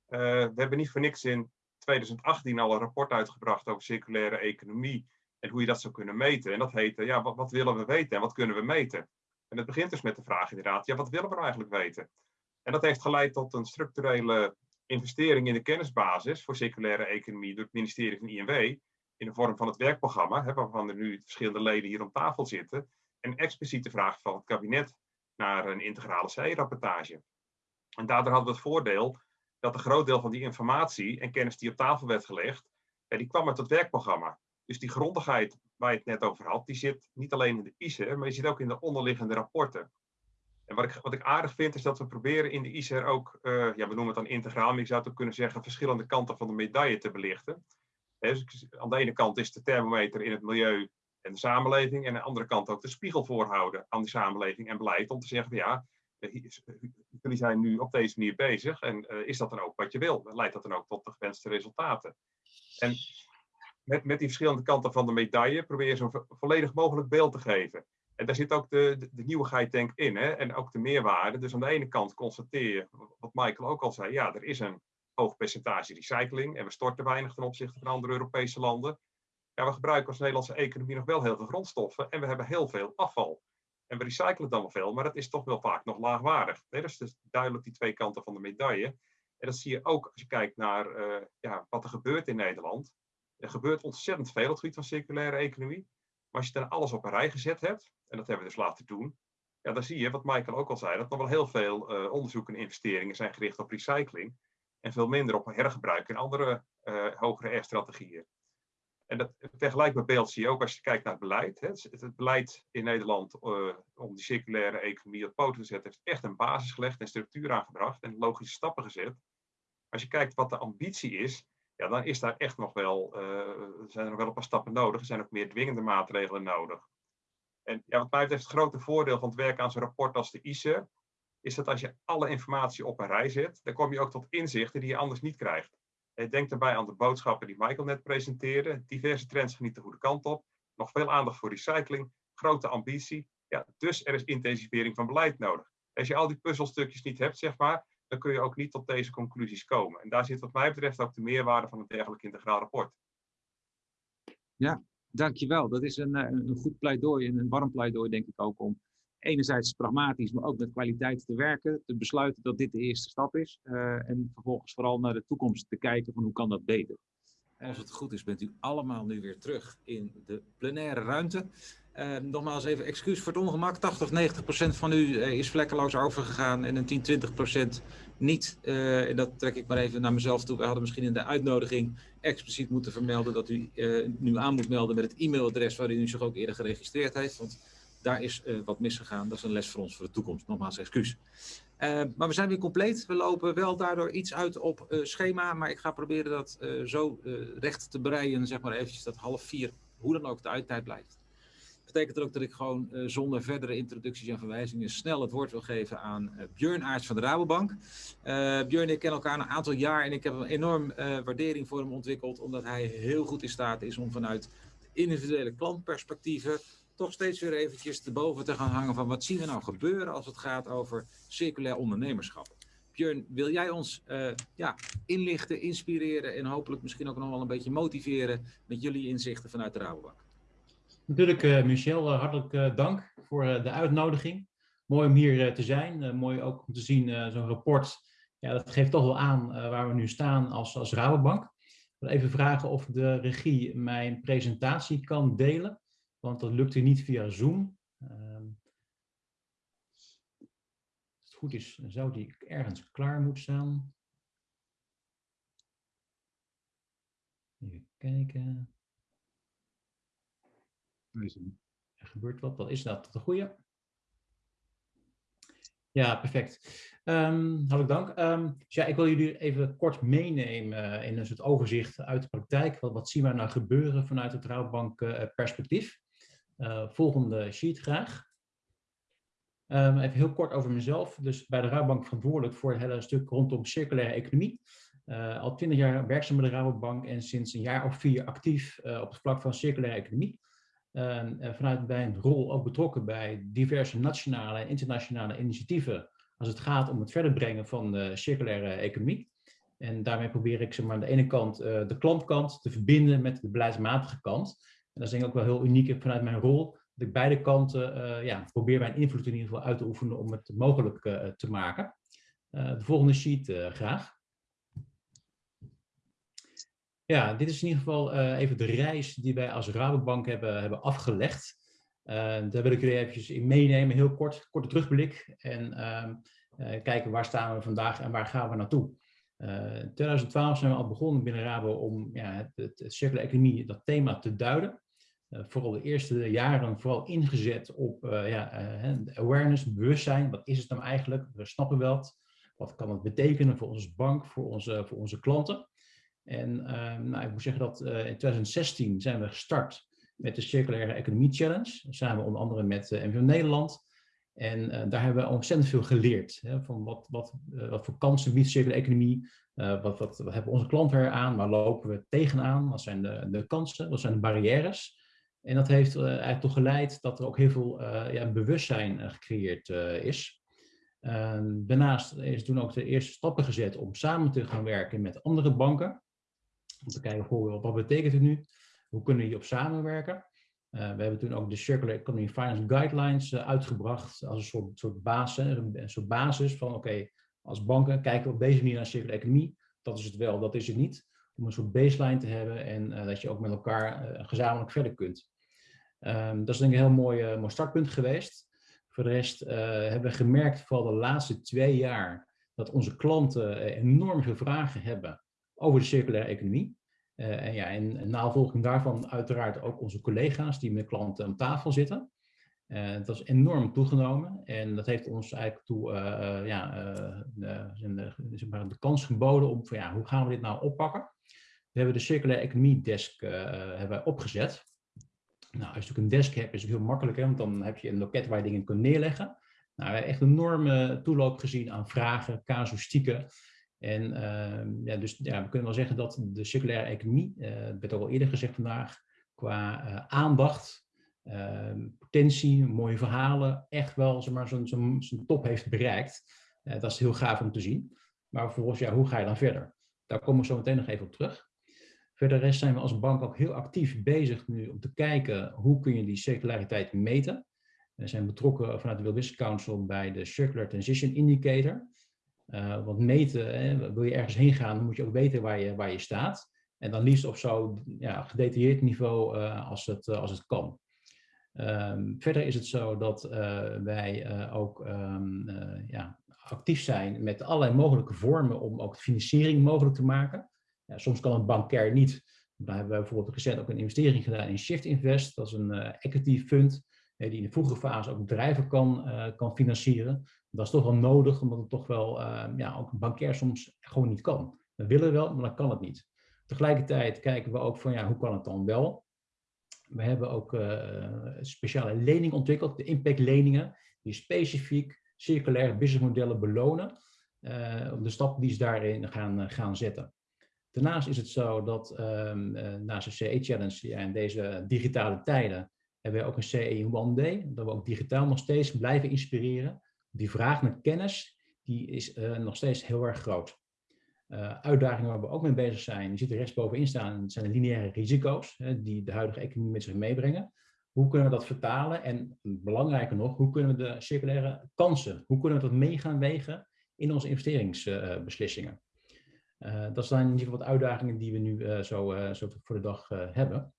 Uh, we hebben niet voor niks in 2018 al een rapport uitgebracht over circulaire economie en hoe je dat zou kunnen meten. En dat heette, ja, wat, wat, willen we weten en wat kunnen we meten? En het begint dus met de vraag inderdaad, ja, wat willen we nou eigenlijk weten? En dat heeft geleid tot een structurele investering in de kennisbasis voor circulaire economie door het ministerie van INW in de vorm van het werkprogramma, hè, waarvan er nu verschillende leden hier om tafel zitten, en expliciet de vraag van het kabinet naar een integrale CE-rapportage. En daardoor hadden we het voordeel dat een groot deel van die informatie en kennis die op tafel werd gelegd, die kwam uit het werkprogramma. Dus die grondigheid waar je het net over had, die zit niet alleen in de ISER, maar die zit ook in de onderliggende rapporten. En wat ik, wat ik aardig vind, is dat we proberen in de ISER ook, uh, ja, we noemen het dan integraal, maar je zou het ook kunnen zeggen, verschillende kanten van de medaille te belichten. Dus aan de ene kant is de thermometer in het milieu en de samenleving. En aan de andere kant ook de spiegel voorhouden aan de samenleving en beleid. Om te zeggen, ja, jullie zijn nu op deze manier bezig. En is dat dan ook wat je wil? Leidt dat dan ook tot de gewenste resultaten? En met, met die verschillende kanten van de medaille probeer je zo'n volledig mogelijk beeld te geven. En daar zit ook de, de, nieuwigheid in, hè? en ook de meerwaarde. Dus aan de ene kant constateer je, wat Michael ook al zei, ja, er is een hoog percentage recycling en we storten weinig ten opzichte van andere Europese landen. Ja, we gebruiken als Nederlandse economie nog wel heel veel grondstoffen en we hebben heel veel afval. En we recyclen dan wel veel, maar dat is toch wel vaak nog laagwaardig. Dat is dus duidelijk die twee kanten van de medaille. En dat zie je ook als je kijkt naar uh, ja, wat er gebeurt in Nederland. Er gebeurt ontzettend veel op het gebied van circulaire economie. Maar als je dan alles op een rij gezet hebt, en dat hebben we dus laten doen, ja, dan zie je, wat Michael ook al zei, dat nog wel heel veel uh, onderzoek en investeringen zijn gericht op recycling. En veel minder op hergebruik en andere uh, hogere R-strategieën. En dat beeld zie je ook als je kijkt naar beleid. Hè. Het, beleid in Nederland uh, om die circulaire economie op poten te zetten, heeft echt een basis gelegd en structuur aangebracht en logische stappen gezet. Als je kijkt wat de ambitie is, ja, dan is daar echt nog wel, uh, zijn er nog wel een paar stappen nodig. Er zijn ook meer dwingende maatregelen nodig. En ja, wat mij betreft het grote voordeel van het werken aan zo'n rapport als de ICE, is dat als je alle informatie op een rij zet, dan kom je ook tot inzichten die je anders niet krijgt. Denk daarbij aan de boodschappen die Michael net presenteerde. Diverse trends niet de goede kant op. Nog veel aandacht voor recycling, grote ambitie. Ja, dus er is intensivering van beleid nodig. Als je al die puzzelstukjes niet hebt, zeg maar, dan kun je ook niet tot deze conclusies komen. En daar zit wat mij betreft ook de meerwaarde van een dergelijk integraal rapport. Ja, dankjewel. Dat is een, eh, een goed pleidooi en een warm pleidooi, denk ik ook, om enerzijds pragmatisch, maar ook met kwaliteit te werken, te besluiten dat dit de eerste stap is. Uh, en vervolgens vooral naar de toekomst te kijken van hoe kan dat beter. Als het goed is, bent u allemaal nu weer terug in de plenaire ruimte. Uh, nogmaals even excuus voor het ongemak. 80 90 procent van u uh, is vlekkeloos overgegaan en een 10 20 procent niet. Uh, en dat trek ik maar even naar mezelf toe. We hadden misschien in de uitnodiging expliciet moeten vermelden dat u nu aan moet melden met het e-mailadres waarin u zich ook eerder geregistreerd heeft. Want daar is uh, wat misgegaan. Dat is een les voor ons voor de toekomst. Nogmaals excuus. Uh, maar we zijn weer compleet. We lopen wel daardoor iets uit op uh, schema. Maar ik ga proberen dat zo recht te breien. Zeg maar eventjes dat half vier, hoe dan ook, de uittijd blijft. Dat betekent ook dat ik gewoon zonder verdere introducties en verwijzingen snel het woord wil geven aan Björn Aerts van de Rabobank. Björn en ik kennen elkaar een aantal jaar en ik heb een enorm waardering voor hem ontwikkeld. Omdat hij heel goed in staat is om vanuit individuele klantperspectieven toch steeds weer eventjes te boven te gaan hangen van wat zien we nou gebeuren als het gaat over circulair ondernemerschap. Björn, wil jij ons uh, ja, inlichten, inspireren en hopelijk misschien ook nog wel een beetje motiveren met jullie inzichten vanuit de Rabobank? Natuurlijk, uh, Michel, uh, hartelijk dank voor de uitnodiging. Mooi om hier te zijn. mooi ook om te zien zo'n rapport. Ja, dat geeft toch wel aan waar we nu staan als, als Rabobank. Ik wil even vragen of de regie mijn presentatie kan delen want dat lukt u niet via Zoom. Um, als het goed is, zou die ergens klaar moeten staan. Even kijken. Er gebeurt wat, wat is dat? De goede? Ja, perfect. Um, hartelijk dank. Dus ja, ik wil jullie even kort meenemen in een soort overzicht uit de praktijk. Wat, wat zien we nou gebeuren vanuit het Rouwbank Uh, volgende sheet graag. Um, even heel kort over mezelf. Dus bij de Rabobank verantwoordelijk voor het hele stuk rondom circulaire economie. Uh, al twintig jaar werkzaam bij de Rabobank en sinds een jaar of vier actief uh, op het vlak van circulaire economie. Uh, vanuit mijn rol ook betrokken bij diverse nationale en internationale initiatieven als het gaat om het verder brengen van de circulaire economie. En daarmee probeer ik zeg maar, aan de ene kant de klantkant te verbinden met de beleidsmatige kant dat is denk ik ook wel heel uniek vanuit mijn rol, dat ik beide kanten uh, ja, probeer mijn invloed in ieder geval uit te oefenen om het mogelijk uh, te maken. Uh, de volgende sheet graag. Ja, dit is in ieder geval even de reis die wij als Rabobank hebben, hebben afgelegd. daar wil ik jullie eventjes in meenemen, heel kort, korte terugblik. En ehm, kijken waar staan we vandaag en waar gaan we naartoe. in 2012 zijn we al begonnen binnen Rabo om ja, het, het circulaire economie, dat thema te duiden. Uh, vooral de eerste jaren vooral ingezet op uh, ja, uh, awareness, bewustzijn. Wat is het nou eigenlijk? We snappen wel. Wat kan het betekenen voor onze bank, voor onze, voor onze klanten? En ehm, nou, ik moet zeggen dat in 2016 zijn we gestart met de Circulaire Economie Challenge. Samen onder andere met uh, MVO Nederland. En daar hebben we ontzettend veel geleerd. Hè, van wat, wat, wat voor kansen biedt circulaire economie? wat, wat, wat hebben onze klanten eraan? Waar lopen we tegenaan? Wat zijn de, de kansen? Wat zijn de barrières? En dat heeft eigenlijk toch geleid dat er ook heel veel uh, ja, bewustzijn uh, gecreëerd is. Ehm, daarnaast is toen ook de eerste stappen gezet om samen te gaan werken met andere banken. Om te kijken, goh, wat betekent het nu? Hoe kunnen we hierop samenwerken? we hebben toen ook de Circular Economy Finance Guidelines uitgebracht als een soort, soort, basis, een soort basis van oké, als banken kijken we op deze manier naar circulaire economie. Dat is het wel, dat is het niet om een soort baseline te hebben en dat je ook met elkaar gezamenlijk verder kunt. Um, dat is denk ik een heel mooi, mooi startpunt geweest. Voor de rest hebben we gemerkt, vooral de laatste twee jaar, dat onze klanten enorm veel vragen hebben over de circulaire economie. en ja, in navolging daarvan uiteraard ook onze collega's die met klanten aan tafel zitten. Dat is enorm toegenomen en dat heeft ons eigenlijk toe, ja, zeg maar de kans geboden om van ja, hoe gaan we dit nou oppakken? We hebben de Circulaire Economie Desk hebben opgezet. Nou, als je natuurlijk een desk hebt, is het heel makkelijk, hè, want dan heb je een loket waar je dingen kunt neerleggen. Nou, we hebben echt een enorme toeloop gezien aan vragen, casuïstieken. En ehm, ja, dus ja, we kunnen wel zeggen dat de circulaire economie, het werd ook al eerder gezegd vandaag, qua aandacht Ehm, potentie, mooie verhalen, echt wel zijn top heeft bereikt. Uh, dat is heel gaaf om te zien. Maar vervolgens, ja, hoe ga je dan verder? Daar komen we zo meteen nog even op terug. Verder zijn we als bank ook heel actief bezig nu om te kijken hoe kun je die circulariteit meten. We zijn betrokken vanuit de World Council bij de Circular Transition Indicator. Uh, want meten, hè, wil je ergens heen gaan, dan moet je ook weten waar je, waar je staat. En dan liefst op zo ja, gedetailleerd niveau uh, als, het, als het kan. Um, verder is het zo dat wij ook uh, ja, actief zijn met allerlei mogelijke vormen om ook financiering mogelijk te maken. Ja, soms kan een bankair niet. Daar hebben we bijvoorbeeld recent ook een investering gedaan in Shift Invest. Dat is een equity fund die in de vroege fase ook bedrijven kan, kan financieren. Dat is toch wel nodig, omdat het toch wel ehm, ja, ook een bankair soms gewoon niet kan. We willen wel, maar dan kan het niet. Tegelijkertijd kijken we ook van ja, hoe kan het dan wel? We hebben ook uh, speciale lening ontwikkeld, de impactleningen, die specifiek circulaire businessmodellen belonen, uh, de stappen die ze daarin gaan, uh, gaan zetten. Daarnaast is het zo dat um, naast de CE-challenge en deze digitale tijden hebben we ook een CE One Day, dat we ook digitaal nog steeds blijven inspireren. Die vraag naar kennis, die is nog steeds heel erg groot. Uh, uitdagingen waar we ook mee bezig zijn, die zitten rechtsbovenin staan, zijn de lineaire risico's hè, die de huidige economie met zich meebrengen. Hoe kunnen we dat vertalen? En belangrijker nog, hoe kunnen we de circulaire kansen, hoe kunnen we dat mee gaan wegen in onze investeringsbeslissingen? Uh, dat zijn in ieder geval wat uitdagingen die we nu uh, zo, zo, voor de dag hebben.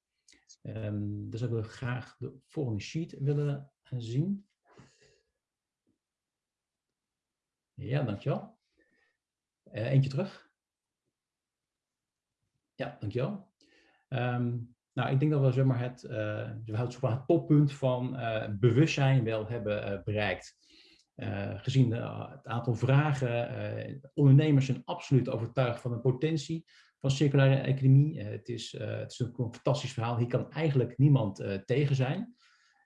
Um, dus ik wil graag de volgende sheet willen zien. Ja, dankjewel. Eentje terug. Ja, dankjewel. Um, nou, ik denk dat we zeg maar, het, het toppunt van bewustzijn wel hebben bereikt. Gezien het aantal vragen, ondernemers zijn absoluut overtuigd van de potentie van circulaire economie. het, is, het is een fantastisch verhaal. Hier kan eigenlijk niemand tegen zijn.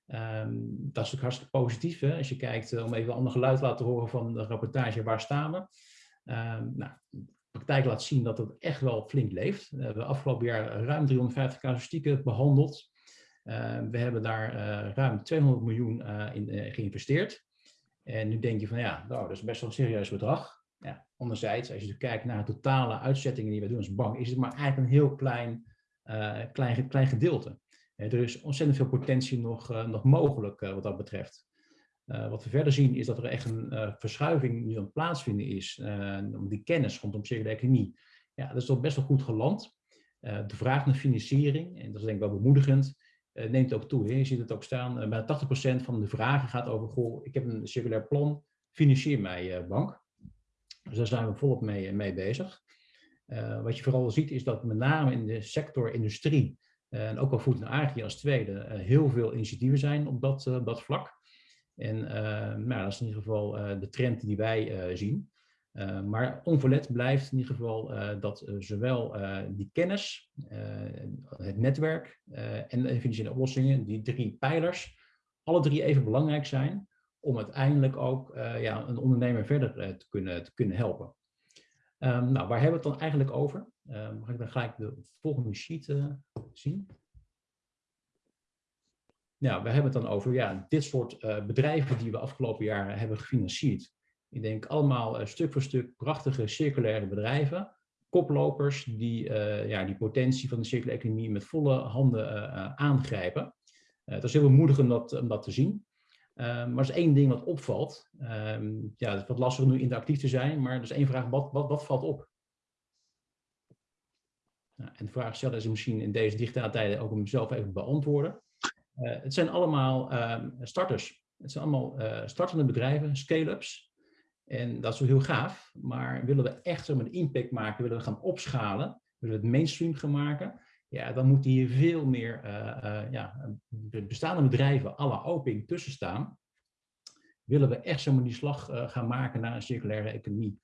Um, dat is ook hartstikke positief. Hè? Als je kijkt, om even een ander geluid te laten horen van de rapportage, waar staan we? Ehm, nou, de praktijk laat zien dat het echt wel flink leeft. We hebben afgelopen jaar ruim 350 casuïstieken behandeld. Ehm, we hebben daar ruim 200 miljoen in geïnvesteerd. En nu denk je van ja, nou, dat is best wel een serieus bedrag. Ja, anderzijds, als je kijkt naar de totale uitzettingen die we doen als bank, is het maar eigenlijk een heel klein, klein, klein gedeelte. er is ontzettend veel potentie nog, nog mogelijk wat dat betreft. Wat we verder zien is dat er echt een verschuiving nu aan het plaatsvinden is om die kennis rondom circulaire economie. Ja, dat is toch best wel goed geland. de vraag naar financiering, en dat is denk ik wel bemoedigend, neemt ook toe. Je ziet het ook staan, bijna 80% van de vragen gaat over, goh, ik heb een circulair plan, financier mij bank. Dus daar zijn we volop mee, mee bezig. wat je vooral ziet is dat met name in de sector industrie, en ook al voet en agri als tweede, heel veel initiatieven zijn op dat, dat vlak. En nou, dat is in ieder geval de trend die wij zien. maar onverlet blijft in ieder geval dat zowel die kennis, het netwerk en de financiële oplossingen, die drie pijlers, alle drie even belangrijk zijn om uiteindelijk ook ja, een ondernemer verder te, kunnen, te kunnen helpen. Um, nou, waar hebben we het dan eigenlijk over? Um, mag ik dan gelijk de volgende sheet zien? Nou, we hebben het dan over ja, dit soort bedrijven die we afgelopen jaren hebben gefinancierd. Ik denk allemaal uh, stuk voor stuk prachtige circulaire bedrijven. Koplopers die uh, ja, die potentie van de circulaire economie met volle handen aangrijpen. het is heel bemoedigend om dat, om dat te zien. Um, maar er is één ding wat opvalt. Um, ja, het is wat lastig om nu interactief te zijn, maar er is één vraag, wat, wat, wat valt op? Nou, en de vraag stellen is misschien in deze digitale tijden ook om mezelf even beantwoorden. Het zijn allemaal um, starters. Het zijn allemaal startende bedrijven, scale-ups. En dat is heel gaaf, maar willen we echt een impact maken, willen we gaan opschalen, willen we het mainstream gaan maken, ja, dan moeten hier veel meer uh, uh, ja, bestaande bedrijven à la Oping tussen staan. Willen we echt zomaar die slag uh, gaan maken naar een circulaire economie.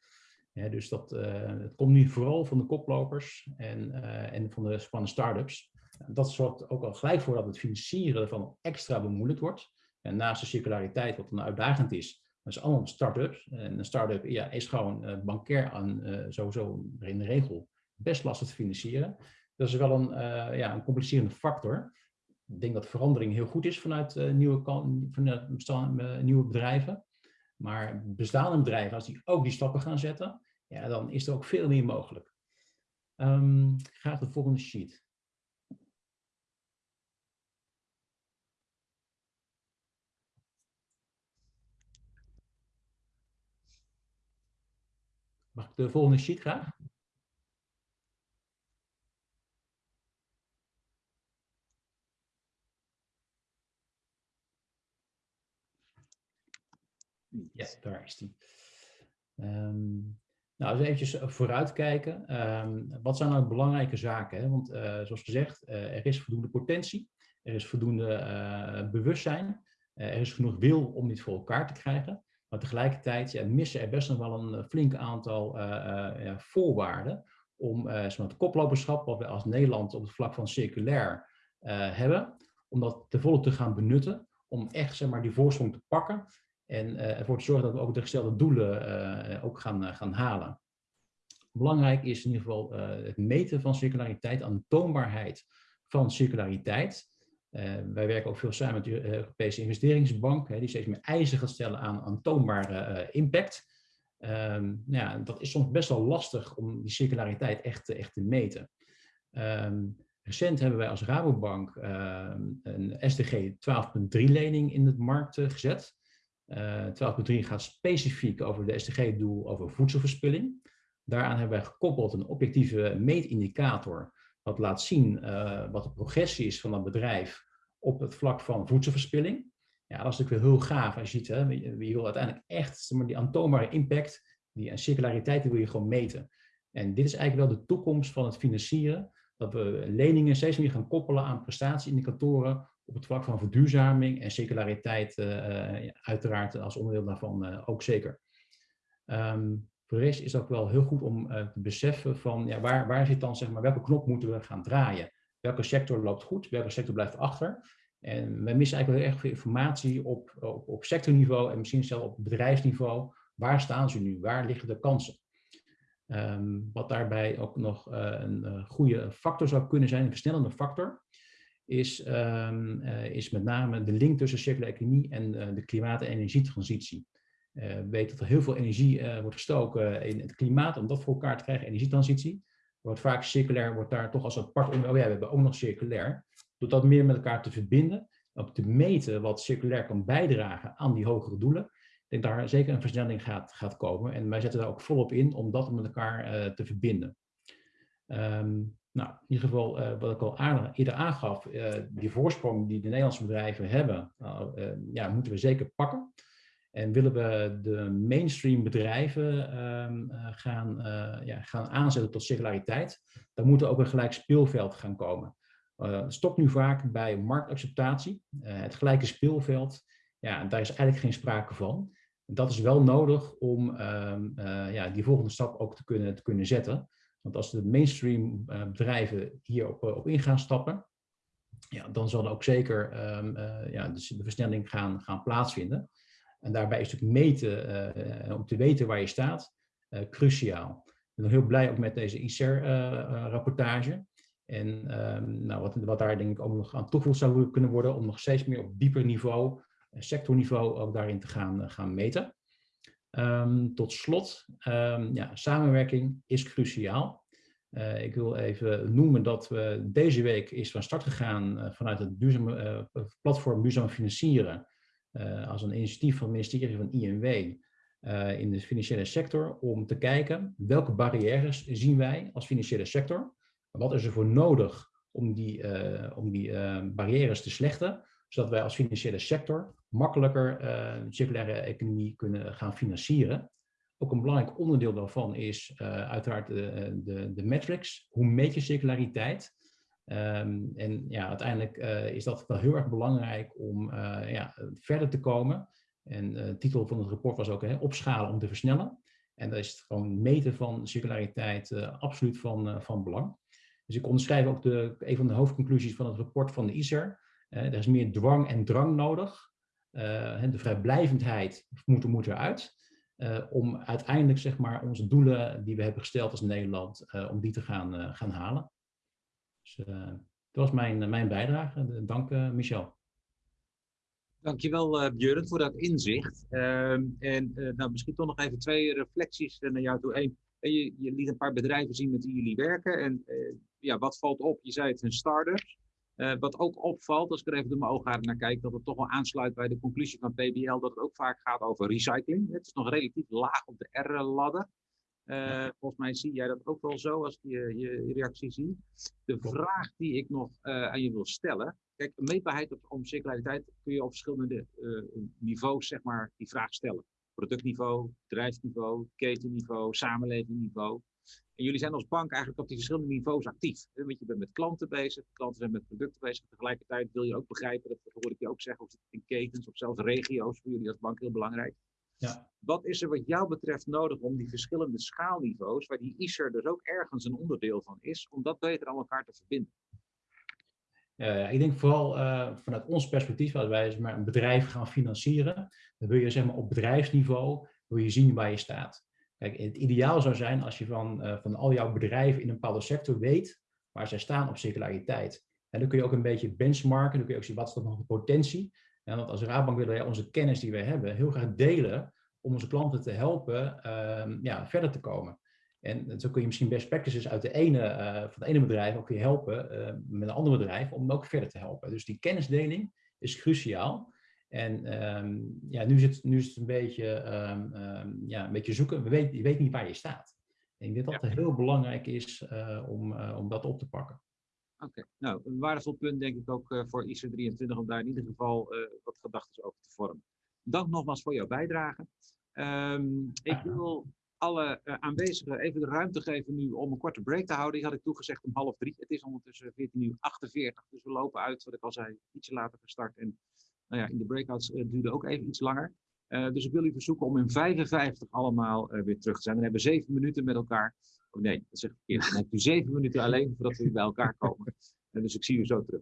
Dus dat, het komt nu vooral van de koplopers en, en van de, van de start-ups. Dat zorgt ook al gelijk voor dat het financieren ervan extra bemoeilijkt wordt. En naast de circulariteit, wat dan uitdagend is, dat is allemaal start-ups. En een start-up ja, is gewoon bankair aan, sowieso in de regel best lastig te financieren. Dat is wel een, uh, ja, een complicerende factor. Ik denk dat verandering heel goed is vanuit, nieuwe, vanuit bestaan, nieuwe bedrijven. Maar bestaande bedrijven, als die ook die stappen gaan zetten, ja, dan is er ook veel meer mogelijk. Um, graag de volgende sheet. Mag ik de volgende sheet graag? Ja, daar is die. Um, nou, eens eventjes vooruitkijken. Um, wat zijn nou belangrijke zaken? Hè? Want uh, zoals gezegd, uh, er is voldoende potentie, er is voldoende uh, bewustzijn, er is genoeg wil om dit voor elkaar te krijgen. Maar tegelijkertijd ja, missen er best nog wel een flink aantal ja, voorwaarden om het koploperschap, wat we als Nederland op het vlak van circulair hebben, om dat te volle te gaan benutten, om echt zeg maar, die voorsprong te pakken en ervoor te zorgen dat we ook de gestelde doelen ook gaan, gaan halen. Belangrijk is in ieder geval het meten van circulariteit, aantoonbaarheid van circulariteit. Wij werken ook veel samen met de Europese investeringsbank, hè, die steeds meer eisen gaat stellen aan aantoonbare impact. Um, ja, dat is soms best wel lastig om die circulariteit echt, echt te meten. Um, recent hebben wij als Rabobank um, een SDG 12.3 lening in de markt gezet. Uh, eh, 12.3 gaat specifiek over de SDG-doel over voedselverspilling. Daaraan hebben wij gekoppeld een objectieve meetindicator wat laat zien uh, wat de progressie is van dat bedrijf op het vlak van voedselverspilling. Ja, dat is natuurlijk wel heel gaaf als je ziet, hè, je, wil uiteindelijk echt die aantoonbare impact, die circulariteit, die wil je gewoon meten. En dit is eigenlijk wel de toekomst van het financieren, dat we leningen steeds meer gaan koppelen aan prestatieindicatoren op het vlak van verduurzaming en circulariteit uh, uiteraard als onderdeel daarvan ook zeker. Um, voor is het ook wel heel goed om uh, te beseffen van ja, waar, waar zit dan, zeg maar, welke knop moeten we gaan draaien? Welke sector loopt goed, welke sector blijft achter? En we missen eigenlijk heel erg veel informatie op, op, op sectorniveau en misschien zelfs op bedrijfsniveau. Waar staan ze nu? Waar liggen de kansen? Um, wat daarbij ook nog een goede factor zou kunnen zijn, een versnellende factor, is, uh, is met name de link tussen circulaire economie en uh, de klimaat- en energietransitie. Uh, we weten dat er heel veel energie wordt gestoken in het klimaat om dat voor elkaar te krijgen, energietransitie. Wordt vaak circulair, wordt daar toch als apart onder, oh ja, we hebben ook nog circulair. Door dat meer met elkaar te verbinden, ook te meten wat circulair kan bijdragen aan die hogere doelen. Ik denk daar zeker een versnelling gaat, gaat komen. En wij zetten daar ook volop in om dat met elkaar te verbinden. Um, nou, in ieder geval, wat ik al eerder aangaf, die voorsprong die de Nederlandse bedrijven hebben, uh, ja, moeten we zeker pakken. En willen we de mainstream bedrijven ehm, gaan, ja, gaan aanzetten tot circulariteit, dan moet er ook een gelijk speelveld gaan komen. het stopt nu vaak bij marktacceptatie. het gelijke speelveld, ja, daar is eigenlijk geen sprake van. Dat is wel nodig om ehm, ja, die volgende stap ook te kunnen, te kunnen zetten. Want als de mainstream bedrijven hierop op in gaan stappen, ja, dan zal er ook zeker um, ja, dus de versnelling gaan, gaan plaatsvinden. En daarbij is natuurlijk meten, om te weten waar je staat, cruciaal. Ik ben heel blij ook met deze ICER-rapportage. En ehm, nou, wat, wat daar denk ik ook nog aan toegevoegd zou kunnen worden, om nog steeds meer op dieper niveau, eh, sectorniveau, ook daarin te gaan, eh, gaan meten. Um, tot slot, um, ja, samenwerking is cruciaal. Ik wil even noemen dat we deze week is van start gegaan vanuit het duurzame, platform Duurzaam Financieren. Als een initiatief van het ministerie van INW in de financiële sector. Om te kijken welke barrières zien wij als financiële sector wat is er voor nodig om die, uh, om die barrières te slechten, zodat wij als financiële sector makkelijker circulaire economie kunnen gaan financieren. Ook een belangrijk onderdeel daarvan is uiteraard de, de, de metrics. Hoe meet je circulariteit? Um, en ja, uiteindelijk is dat wel heel erg belangrijk om ja, verder te komen. En de titel van het rapport was ook hè, opschalen om te versnellen. En daar is het gewoon meten van circulariteit absoluut van, van belang. Dus ik onderschrijf ook de, een van de hoofdconclusies van het rapport van de ISER. Er is meer dwang en drang nodig. De vrijblijvendheid moet, moet eruit. Uh, om uiteindelijk zeg maar, onze doelen die we hebben gesteld als Nederland, om die te gaan, gaan halen. Dus dat was mijn, mijn bijdrage. Dank Michel. Dankjewel uh, Björn voor dat inzicht. Ehm, en nou, misschien toch nog even twee reflecties naar jou toe. Eén, je, je liet een paar bedrijven zien met wie jullie werken. En ja, wat valt op? Je zei het, start-ups. Uh, wat ook opvalt, als ik er even door mijn ogen naar kijk, dat het toch wel aansluit bij de conclusie van PBL, dat het ook vaak gaat over recycling. Het is nog relatief laag op de R-ladder. Uh, volgens mij zie jij dat ook wel zo als je je reactie ziet. De vraag die ik nog uh, aan je wil stellen. Kijk, meetbaarheid om circulariteit kun je op verschillende niveaus zeg maar, die vraag stellen. Productniveau, bedrijfsniveau, ketenniveau, samenlevingniveau. En jullie zijn als bank eigenlijk op die verschillende niveaus actief. Want je bent met klanten bezig, klanten zijn met producten bezig. Tegelijkertijd wil je ook begrijpen, dat hoor ik je ook zeggen, of het in ketens of zelfs regio's, voor jullie als bank heel belangrijk. Ja. Wat is er wat jou betreft nodig om die verschillende schaalniveaus, waar die ISER dus ook ergens een onderdeel van is, om dat beter aan elkaar te verbinden? Uh, ik denk vooral uh, vanuit ons perspectief, als wij maar een bedrijf gaan financieren, dan wil je zeg maar, op bedrijfsniveau wil je zien waar je staat. Kijk, het ideaal zou zijn als je van, uh, van al jouw bedrijven in een bepaalde sector weet waar zij staan op circulariteit. En dan kun je ook een beetje benchmarken, dan kun je ook zien wat is dan nog de potentie. En want als Raadbank willen wij onze kennis die we hebben heel graag delen om onze klanten te helpen uh, ja, verder te komen. En zo kun je misschien best practices uit de ene, uh, van het ene bedrijf ook je helpen uh, met een ander bedrijf om ook verder te helpen. Dus die kennisdeling is cruciaal. En um, ja, nu, zit, nu is het een beetje, um, um, ja, een beetje zoeken. We weet, je weet niet waar je staat. En ik denk dat dat heel belangrijk is om, om dat op te pakken. Oké, okay. nou, een waardevol punt denk ik ook uh, voor IC23 om daar in ieder geval wat gedachten over te vormen. Dank nogmaals voor jouw bijdrage. ik wil alle aanwezigen even de ruimte geven nu om een korte break te houden. Die had ik toegezegd om half drie. Het is ondertussen 14.48 uur, dus we lopen uit, wat ik al zei, ietsje later gestart. En nou ja, in de breakouts uh, duurde ook even iets langer. Uh, dus ik wil u verzoeken om in 55 allemaal weer terug te zijn. Dan hebben we zeven minuten met elkaar. Oh nee, dat zeg ik. Dan hebt u zeven minuten alleen voordat we bij elkaar komen. dus ik zie u zo terug.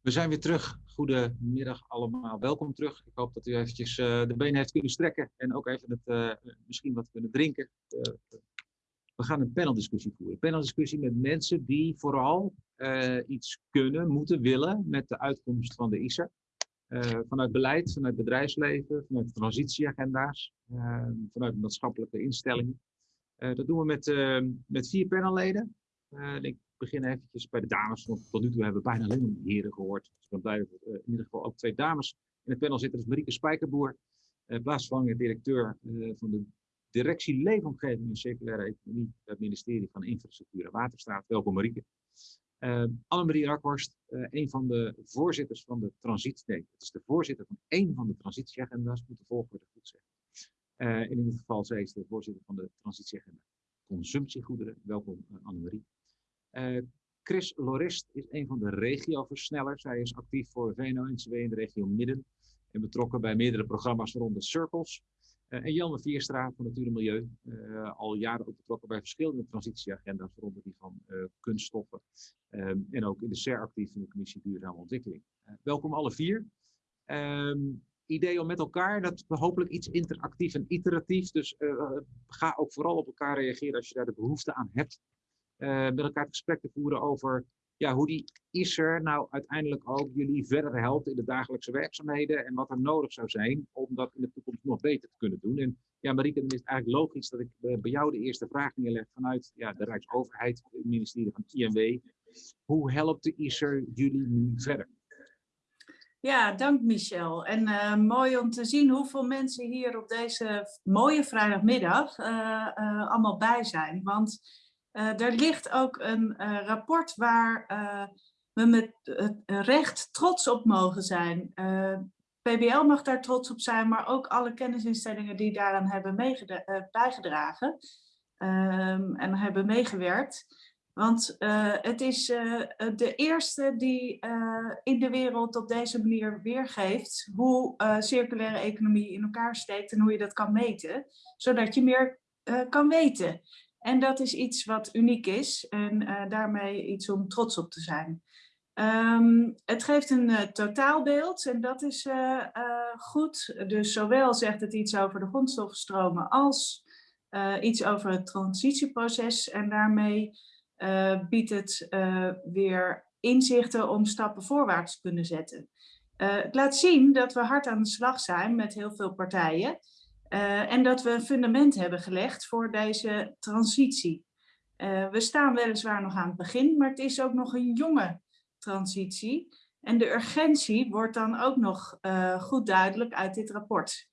We zijn weer terug. Goedemiddag allemaal. Welkom terug. Ik hoop dat u eventjes de benen heeft kunnen strekken. En ook even het, misschien wat kunnen drinken. we gaan een paneldiscussie voeren. Een paneldiscussie met mensen die vooral iets kunnen, moeten, willen met de uitkomst van de ISER. Uh, vanuit beleid, vanuit bedrijfsleven, vanuit transitieagenda's, uh, vanuit maatschappelijke instellingen. dat doen we met, met vier panelleden. ik begin eventjes bij de dames, want tot nu toe hebben we bijna alleen maar heren gehoord. Dus ik ben blij dat in ieder geval ook twee dames in het panel zitten. Is Marieke Spijkerboer, plaatsvervangende directeur van de Directie Leefomgeving en Circulaire Economie bij het ministerie van Infrastructuur en Waterstaat. Welkom Marieke. Uh, Annemarie Rakhorst, uh, een van de voorzitters van de transitie, het is de voorzitter van één van de transitieagenda's, moet de volgorde goed zeggen. Uh, in dit geval, zij is de voorzitter van de transitieagenda consumptiegoederen. Welkom Annemarie. Chris Lorist is een van de regioversnellers. Hij is actief voor VNO-NCW in de regio Midden. en betrokken bij meerdere programma's, waaronder Circles. Uh, en Jan Vierstra van Natuur en Milieu, uh, al jaren ook betrokken bij verschillende transitieagenda's, waaronder die van uh, kunststoffen. Um, en ook in de SER actief in de Commissie Duurzame Ontwikkeling. welkom alle vier. Um, idee om met elkaar, dat hopelijk iets interactief en iteratief. Dus ga ook vooral op elkaar reageren als je daar de behoefte aan hebt. met elkaar het gesprek te voeren over ja, hoe die ISER nou uiteindelijk ook jullie verder helpt in de dagelijkse werkzaamheden en wat er nodig zou zijn om dat in de toekomst nog beter te kunnen doen. En ja, Marieke, dan is het eigenlijk logisch dat ik eh, bij jou de eerste vraag neerleg vanuit ja, de Rijksoverheid, het ministerie van INW. Hoe helpt de ISER jullie nu verder? Ja, dank Michel. En uh, mooi om te zien hoeveel mensen hier op deze mooie vrijdagmiddag uh, allemaal bij zijn. Want uh, er ligt ook een uh, rapport waar uh, we met recht trots op mogen zijn. PBL mag daar trots op zijn, maar ook alle kennisinstellingen die daaraan hebben bijgedragen um, en hebben meegewerkt. Want het is de eerste die in de wereld op deze manier weergeeft hoe circulaire economie in elkaar steekt en hoe je dat kan meten, zodat je meer kan weten. En dat is iets wat uniek is en uh, daarmee iets om trots op te zijn. Um, het geeft een uh, totaalbeeld en dat is uh, goed. Dus zowel zegt het iets over de grondstoffenstromen als iets over het transitieproces. En daarmee biedt het weer inzichten om stappen voorwaarts te kunnen zetten. het laat zien dat we hard aan de slag zijn met heel veel partijen. Uh, en dat we een fundament hebben gelegd voor deze transitie. Uh, we staan weliswaar nog aan het begin, maar het is ook nog een jonge transitie. En de urgentie wordt dan ook nog uh, goed duidelijk uit dit rapport.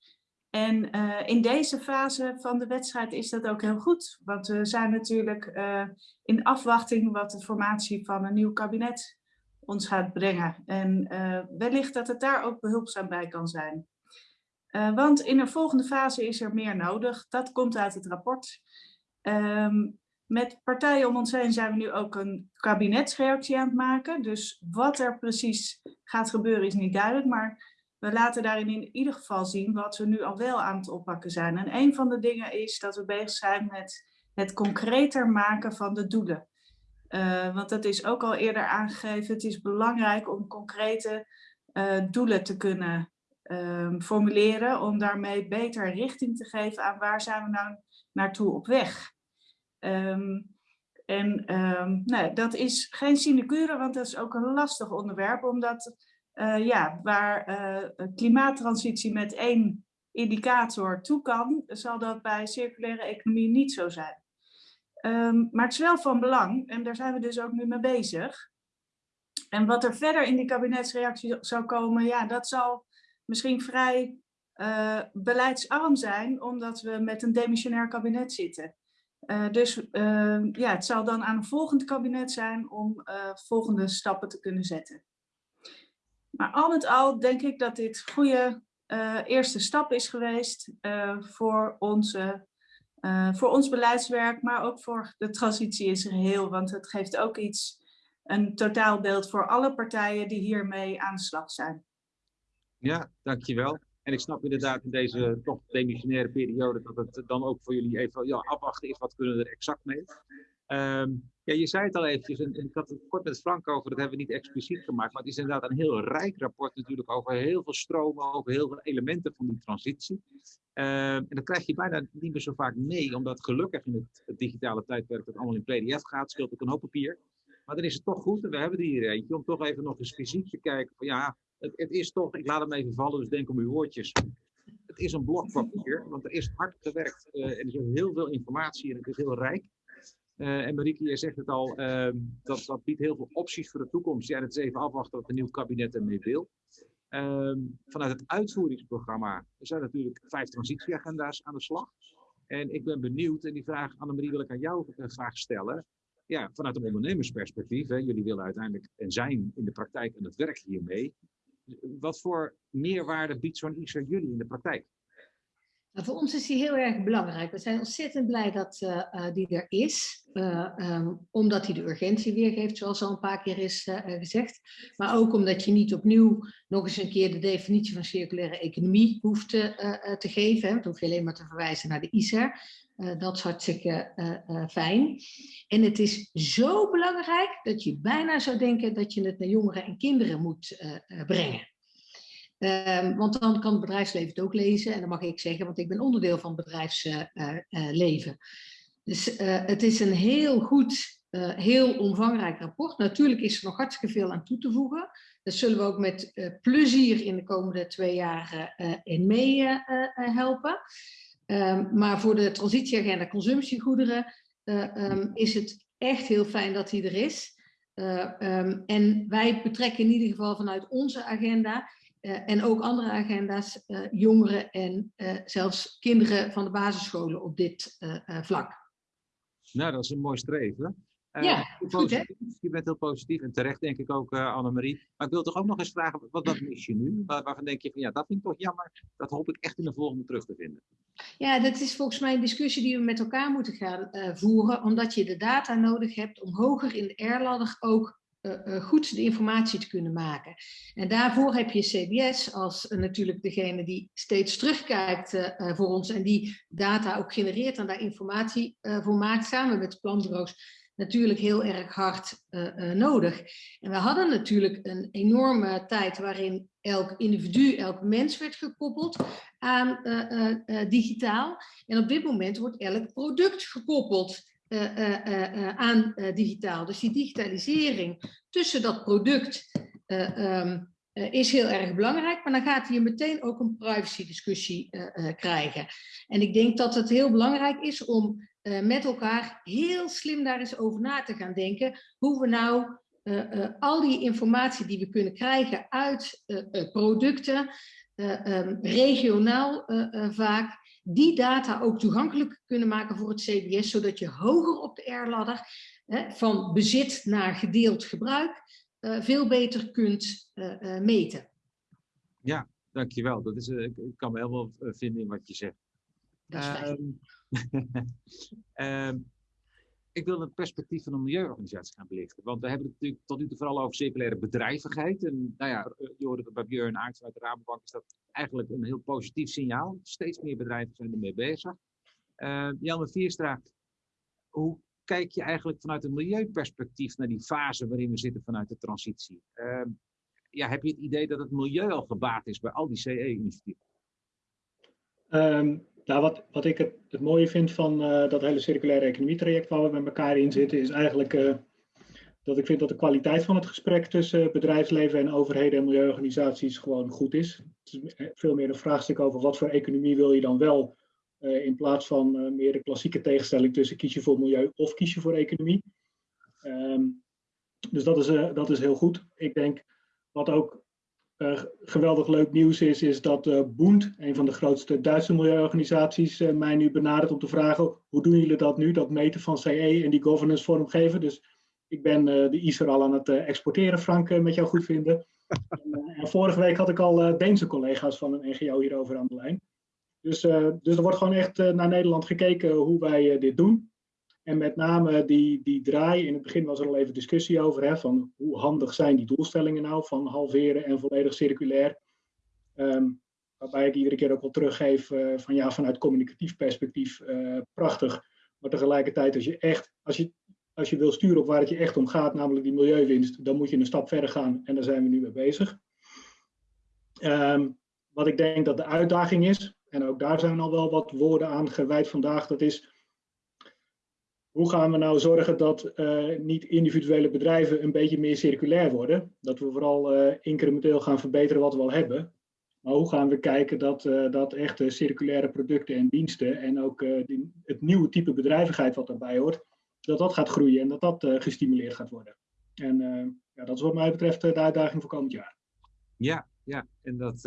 En in deze fase van de wedstrijd is dat ook heel goed. Want we zijn natuurlijk in afwachting wat de formatie van een nieuw kabinet ons gaat brengen. En wellicht dat het daar ook behulpzaam bij kan zijn. Uh, want in een volgende fase is er meer nodig. Dat komt uit het rapport. Um, met partijen om ons heen zijn we nu ook een kabinetsreactie aan het maken. Dus wat er precies gaat gebeuren is niet duidelijk. Maar we laten daarin in ieder geval zien wat we nu al wel aan het oppakken zijn. En een van de dingen is dat we bezig zijn met het concreter maken van de doelen. Uh, want dat is ook al eerder aangegeven. Het is belangrijk om concrete uh, doelen te kunnen um, formuleren om daarmee beter richting te geven aan waar zijn we nou naartoe op weg. Um, en um, nou, dat is geen sinecure, want dat is ook een lastig onderwerp, omdat uh, ja, waar uh, klimaattransitie met één indicator toe kan, zal dat bij circulaire economie niet zo zijn. Maar het is wel van belang, en daar zijn we dus ook nu mee bezig. En wat er verder in die kabinetsreactie zou komen, ja, dat zal misschien vrij uh, beleidsarm zijn, omdat we met een demissionair kabinet zitten. Uh, dus uh, ja, het zal dan aan een volgend kabinet zijn om volgende stappen te kunnen zetten. Maar al met al denk ik dat dit goede eerste stap is geweest voor, onze, voor ons beleidswerk, maar ook voor de transitie in zijn geheel. Want het geeft ook iets, een totaalbeeld voor alle partijen die hiermee aan de slag zijn. Ja, dankjewel. En ik snap inderdaad in deze toch demissionaire periode dat het dan ook voor jullie even ja, afwachten is, wat kunnen we er exact mee. Um, ja, je zei het al eventjes, en, ik had het kort met Frank over, dat hebben we niet expliciet gemaakt, maar het is inderdaad een heel rijk rapport natuurlijk over heel veel stromen, over heel veel elementen van die transitie. Um, en dat krijg je bijna niet meer zo vaak mee, omdat gelukkig in het, het digitale tijdperk dat allemaal in pdf gaat, scheelt ook een hoop papier. Maar dan is het toch goed, en we hebben er hier eentje, om toch even nog eens fysiek te kijken van ja, het, het, is toch, ik laat hem even vallen, dus denk om uw woordjes. Het is een blok want er is hard gewerkt. Uh, er is heel veel informatie en het is heel rijk. Uh, en Marieke, je zegt het al, uh, dat, dat biedt heel veel opties voor de toekomst. Ja, het is even afwachten wat een nieuw kabinet ermee wil. Ehm, vanuit het uitvoeringsprogramma zijn natuurlijk vijf transitieagenda's aan de slag. En ik ben benieuwd, en die vraag, Annemarie, wil ik aan jou uh, graag stellen. Ja, vanuit een ondernemersperspectief, hè, jullie willen uiteindelijk en zijn in de praktijk en het werk hiermee wat voor meerwaarde biedt zo'n ISO jullie in de praktijk? Nou, voor ons is die heel erg belangrijk. We zijn ontzettend blij dat uh, die er is, uh, um, omdat hij de urgentie weergeeft, zoals al een paar keer is gezegd. Maar ook omdat je niet opnieuw nog eens een keer de definitie van circulaire economie hoeft te geven. Dan hoef je alleen maar te verwijzen naar de ISER. Dat is hartstikke fijn. En het is zo belangrijk dat je bijna zou denken dat je het naar jongeren en kinderen moet brengen. Um, want dan kan het bedrijfsleven het ook lezen. En dan mag ik zeggen, want ik ben onderdeel van het bedrijfsleven. Dus het is een heel goed, heel omvangrijk rapport. Natuurlijk is er nog hartstikke veel aan toe te voegen. Dat zullen we ook met plezier in de komende twee jaar in mee helpen. Um, maar voor de transitieagenda consumptiegoederen um, is het echt heel fijn dat die er is. en wij betrekken in ieder geval vanuit onze agenda uh, en ook andere agenda's, jongeren en zelfs kinderen van de basisscholen op dit vlak. Nou, dat is een mooi streven. Ja, goed hè? Je bent heel positief en terecht denk ik ook, Annemarie. Maar ik wil toch ook nog eens vragen, wat, wat mis je nu? Waar, waarvan denk je van, ja, dat vind ik toch jammer. Dat hoop ik echt in de volgende terug te vinden. Ja, dat is volgens mij een discussie die we met elkaar moeten gaan voeren. Omdat je de data nodig hebt om hoger in de R-ladder ook uh, goed de informatie te kunnen maken. En daarvoor heb je CBS als natuurlijk degene die steeds terugkijkt voor ons en die data ook genereert en daar informatie voor maakt, samen met de planbureaus natuurlijk heel erg hard nodig. En we hadden natuurlijk een enorme tijd waarin elk individu, elk mens werd gekoppeld aan digitaal. En op dit moment wordt elk product gekoppeld aan digitaal. Dus die digitalisering tussen dat product um, is heel erg belangrijk, maar dan gaat hij meteen ook een privacy discussie krijgen. En ik denk dat het heel belangrijk is om met elkaar heel slim daar eens over na te gaan denken, hoe we nou al die informatie die we kunnen krijgen uit producten, um, regionaal vaak, die data ook toegankelijk kunnen maken voor het CBS, zodat je hoger op de R-ladder van bezit naar gedeeld gebruik veel beter kunt meten. Ja, dankjewel. Dat is, ik kan me helemaal vinden in wat je zegt. Dat is fijn. Um, ik wil het perspectief van een milieuorganisatie gaan belichten. Want we hebben het natuurlijk tot nu toe vooral over circulaire bedrijvigheid. En nou ja, je hoorde bij Björn Aerts uit de Rabobank is dat eigenlijk een heel positief signaal. Steeds meer bedrijven zijn ermee bezig. Uh, Jan Vierstra, hoe kijk je eigenlijk vanuit een milieuperspectief naar die fase waarin we zitten vanuit de transitie? Uh, ja, heb je het idee dat het milieu al gebaat is bij al die CE-initiatieven? Nou, wat, wat ik het, het mooie vind van uh, dat hele circulaire economie-traject waar we met elkaar in zitten, is eigenlijk uh, dat ik vind dat de kwaliteit van het gesprek tussen bedrijfsleven en overheden en milieuorganisaties gewoon goed is. Het is veel meer een vraagstuk over wat voor economie wil je dan wel, in plaats van meer de klassieke tegenstelling tussen kies je voor milieu of kies je voor economie. Um, dus dat is, dat is heel goed. Ik denk wat ook uh, geweldig leuk nieuws is, is dat uh, Bund, een van de grootste Duitse milieuorganisaties, uh, mij nu benadert om te vragen hoe doen jullie dat nu, dat meten van CE en die governance vormgeven. Dus ik ben de ISER al aan het exporteren, Frank, met jou goed vinden. en, en, vorige week had ik al Deense collega's van een NGO hierover aan de lijn. Dus, dus er wordt gewoon echt naar Nederland gekeken hoe wij dit doen. En met name die, die draai, in het begin was er al even discussie over, hè, van hoe handig zijn die doelstellingen nou van halveren en volledig circulair. Um, waarbij ik iedere keer ook wel teruggeef uh, van ja, vanuit communicatief perspectief uh, prachtig. Maar tegelijkertijd als je echt, als je, als je wil sturen op waar het je echt om gaat, namelijk die milieuwinst, dan moet je een stap verder gaan en daar zijn we nu mee bezig. Um, wat ik denk dat de uitdaging is, en ook daar zijn al wel wat woorden aan gewijd vandaag, dat is hoe gaan we nou zorgen dat uh, niet individuele bedrijven een beetje meer circulair worden? Dat we vooral uh, incrementeel gaan verbeteren wat we al hebben. Maar hoe gaan we kijken dat, uh, dat echte circulaire producten en diensten en ook die, het nieuwe type bedrijvigheid wat daarbij hoort, dat dat gaat groeien en dat dat gestimuleerd gaat worden? En ja, dat is wat mij betreft de uitdaging voor komend jaar. Ja, ja. en dat,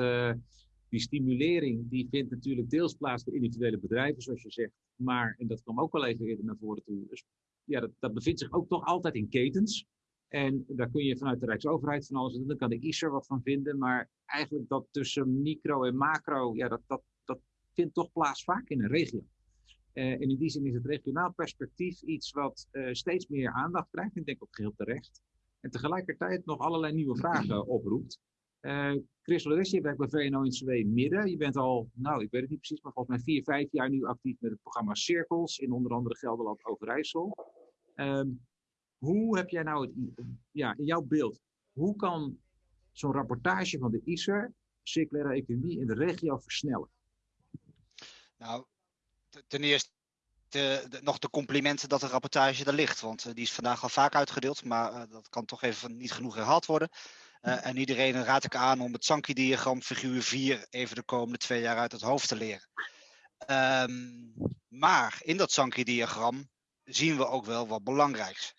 die stimulering die vindt natuurlijk deels plaats voor individuele bedrijven, zoals je zegt. Maar, en dat kwam ook al even eerder naar voren toe, dus ja, dat, dat bevindt zich ook toch altijd in ketens. En daar kun je vanuit de Rijksoverheid van alles doen. Daar kan de ISER wat van vinden. Maar eigenlijk dat tussen micro en macro, ja, dat, dat, dat vindt toch plaats vaak in een regio. Uh, en in die zin is het regionaal perspectief iets wat uh, steeds meer aandacht krijgt. Ik denk ook geheel terecht. En tegelijkertijd nog allerlei nieuwe vragen oproept. Uh, Chris Loris, je werkt bij VNO-NCW Midden. Je bent al, nou, ik weet het niet precies, maar volgens mij vier, vijf jaar nu actief met het programma Cirkels in onder andere Gelderland Overijssel. Um, hoe heb jij nou het, ja, in jouw beeld, hoe kan zo'n rapportage van de ISER, circulaire economie in de regio versnellen? Nou, ten eerste nog de complimenten dat de rapportage er ligt. Want uh, die is vandaag al vaak uitgedeeld, maar uh, dat kan toch even niet genoeg herhaald worden. Uh, en iedereen raad ik aan om het Sankey-diagram figuur 4 even de komende twee jaar uit het hoofd te leren. Um, maar in dat Sankey-diagram zien we ook wel wat belangrijks.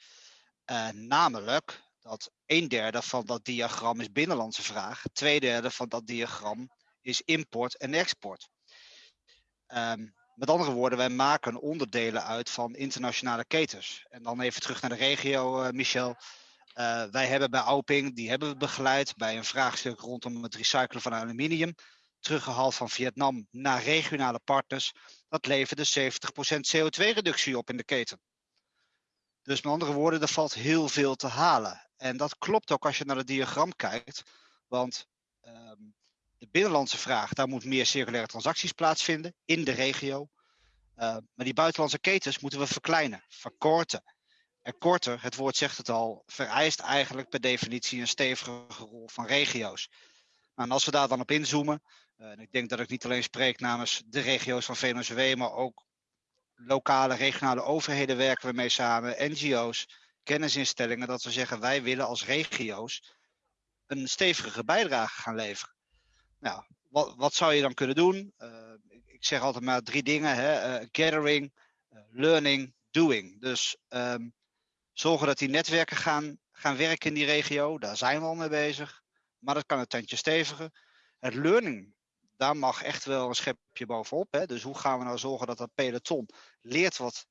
namelijk dat een derde van dat diagram is binnenlandse vraag. Twee derde van dat diagram is import en export. Um, met andere woorden, wij maken onderdelen uit van internationale ketens. En dan even terug naar de regio, uh, Michel. Uh, wij hebben bij Auping, die hebben we begeleid bij een vraagstuk rondom het recyclen van aluminium. Teruggehaald van Vietnam naar regionale partners. Dat leverde 70% CO2-reductie op in de keten. Dus met andere woorden, er valt heel veel te halen. En dat klopt ook als je naar het diagram kijkt. Want um, de binnenlandse vraag, daar moet meer circulaire transacties plaatsvinden in de regio. Uh, maar die buitenlandse ketens moeten we verkleinen, verkorten. En korter, het woord zegt het al, vereist eigenlijk per definitie een stevige rol van regio's. Nou, en als we daar dan op inzoomen, uh, en ik denk dat ik niet alleen spreek namens de regio's van VNOCW, maar ook lokale, regionale overheden werken we mee samen, NGO's, kennisinstellingen, dat we zeggen wij willen als regio's een stevige bijdrage gaan leveren. Nou, wat, wat zou je dan kunnen doen? Uh, ik zeg altijd maar drie dingen: hè? Uh, gathering, learning, doing. Dus um, zorgen dat die netwerken gaan, gaan werken in die regio. Daar zijn we al mee bezig. Maar dat kan het tandje steviger. Het learning, daar mag echt wel een schepje bovenop. Hè? Dus hoe gaan we nou zorgen dat dat peloton leert wat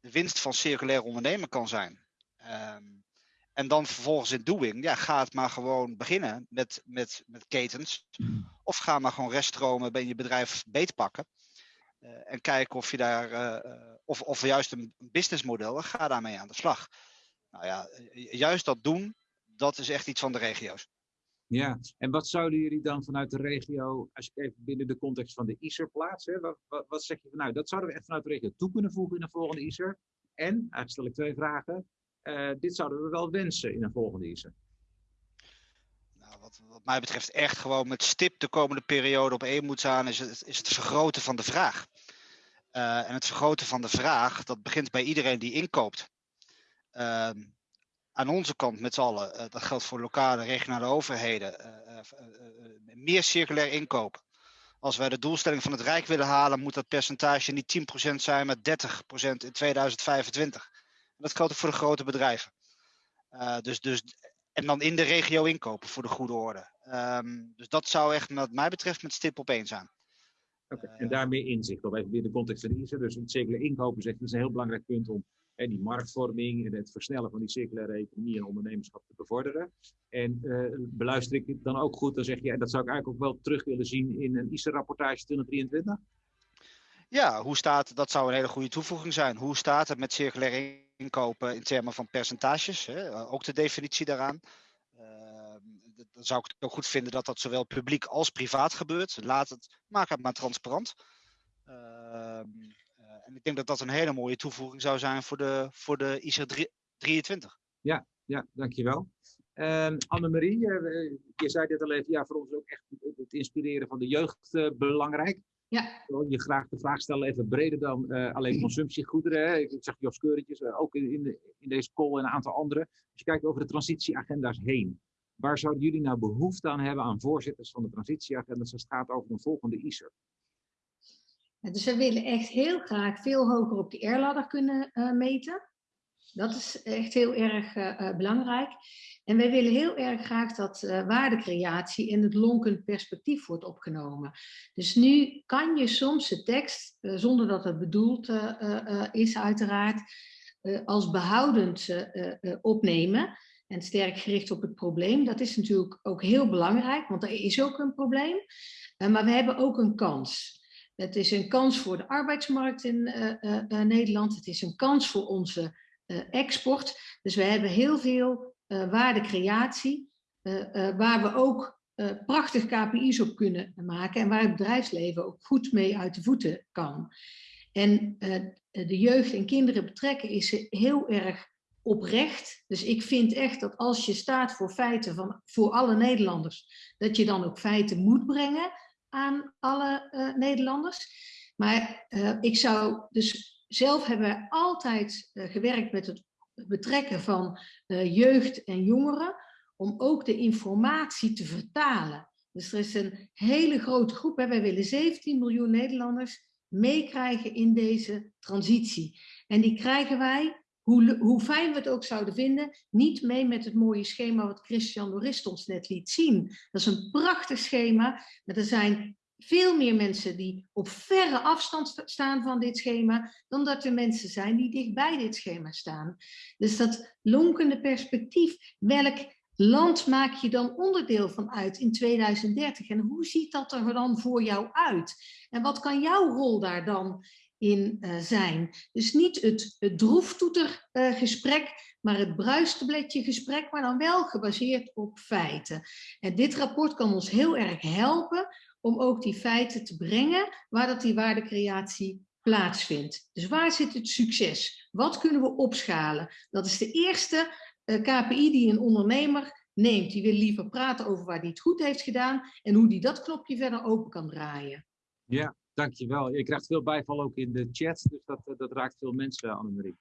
de winst van circulair ondernemen kan zijn? Um, en dan vervolgens in doing, ja, ga het maar gewoon beginnen met, met, met ketens. Of ga maar gewoon reststromen bij je bedrijf beetpakken. Uh, en kijken of je daar, uh, of, of juist een businessmodel, ga daarmee aan de slag. Nou ja, juist dat doen, dat is echt iets van de regio's. Ja, en wat zouden jullie dan vanuit de regio, als ik even binnen de context van de ISER plaatsen, wat, wat, zeg je van nou, dat zouden we echt vanuit de regio toe kunnen voegen in de volgende ISER? En, eigenlijk stel ik twee vragen, dit zouden we wel wensen in een volgende ISE. Wat, wat, mij betreft echt gewoon met stip de komende periode op één moet staan, is het, is het vergroten van de vraag. Uh, en het vergroten van de vraag, dat begint bij iedereen die inkoopt. Uh, aan onze kant met z'n allen, uh, dat geldt voor lokale, regionale overheden, meer circulair inkopen. Als wij de doelstelling van het Rijk willen halen, moet dat percentage niet 10% zijn, maar 30% in 2025 dat geldt ook voor de grote bedrijven. Dus, dus, en dan in de regio inkopen voor de goede orde. Um, dus dat zou echt, wat mij betreft, met stip op één zijn. Okay. Uh, en daarmee inzicht op even weer de context van ISA. Dus het circulair inkopen zegt, is een heel belangrijk punt om hè, die marktvorming en het versnellen van die circulaire economie en ondernemerschap te bevorderen. En uh, beluister ik het dan ook goed, dan zeg je, en dat zou ik eigenlijk ook wel terug willen zien in een ISA-rapportage 2023? Ja, hoe staat, dat zou een hele goede toevoeging zijn. Hoe staat het met circulaire inkopen in termen van percentages? Hè? Ook de definitie daaraan. Uh, dan zou ik het ook goed vinden dat dat zowel publiek als privaat gebeurt. Laat het, maak het maar transparant. Uh, uh, en ik denk dat dat een hele mooie toevoeging zou zijn voor de, voor de ICR 23. Ja, ja dankjewel. Uh, Annemarie, je zei dit al even, ja, voor ons ook echt het inspireren van de jeugd belangrijk. Ja. Wil je graag de vraag stellen, even breder dan uh, alleen consumptiegoederen. Hè? Ik zag Jos Keuretjes, uh, ook in, in, de, in, deze call en een aantal andere. Als je kijkt over de transitieagenda's heen. Waar zouden jullie nou behoefte aan hebben aan voorzitters van de transitieagenda's als het gaat over een volgende ISER? Dus we willen echt heel graag veel hoger op die R-ladder kunnen uh, meten. Dat is echt heel erg belangrijk. En wij willen heel erg graag dat uh, waardecreatie in het lonkend perspectief wordt opgenomen. Dus nu kan je soms de tekst, zonder dat het bedoeld is uiteraard, als behoudend opnemen. En sterk gericht op het probleem. Dat is natuurlijk ook heel belangrijk, want er is ook een probleem. maar we hebben ook een kans. Het is een kans voor de arbeidsmarkt in Nederland. Het is een kans voor onze export. Dus we hebben heel veel waardecreatie, waar we ook prachtig KPI's op kunnen maken en waar het bedrijfsleven ook goed mee uit de voeten kan. En de jeugd en kinderen betrekken is heel erg oprecht. Dus ik vind echt dat als je staat voor feiten van, voor alle Nederlanders, dat je dan ook feiten moet brengen aan alle Nederlanders. Maar ik zou dus zelf hebben wij altijd uh, gewerkt met het betrekken van jeugd en jongeren, om ook de informatie te vertalen. Dus er is een hele grote groep, hè. wij willen 17 miljoen Nederlanders meekrijgen in deze transitie. En die krijgen wij hoe, hoe fijn we het ook zouden vinden, niet mee met het mooie schema wat Christian Lorist ons net liet zien. Dat is een prachtig schema, maar er zijn veel meer mensen die op verre afstand staan van dit schema, dan dat er mensen zijn die dichtbij dit schema staan. Dus dat lonkende perspectief, welk land maak je dan onderdeel van uit in 2030? En hoe ziet dat er dan voor jou uit? En wat kan jouw rol daar dan in uh, zijn. Dus niet het, het droeftoetergesprek, uh, maar het bruistabletje gesprek, maar dan wel gebaseerd op feiten. En dit rapport kan ons heel erg helpen om ook die feiten te brengen waar dat die waardecreatie plaatsvindt. Dus waar zit het succes? Wat kunnen we opschalen? Dat is de eerste uh, KPI die een ondernemer neemt. Die wil liever praten over waar hij het goed heeft gedaan en hoe die dat knopje verder open kan draaien. Ja, Dankjewel. Je krijgt veel bijval ook in de chat, dus dat, eh, dat raakt veel mensen, Annemarie.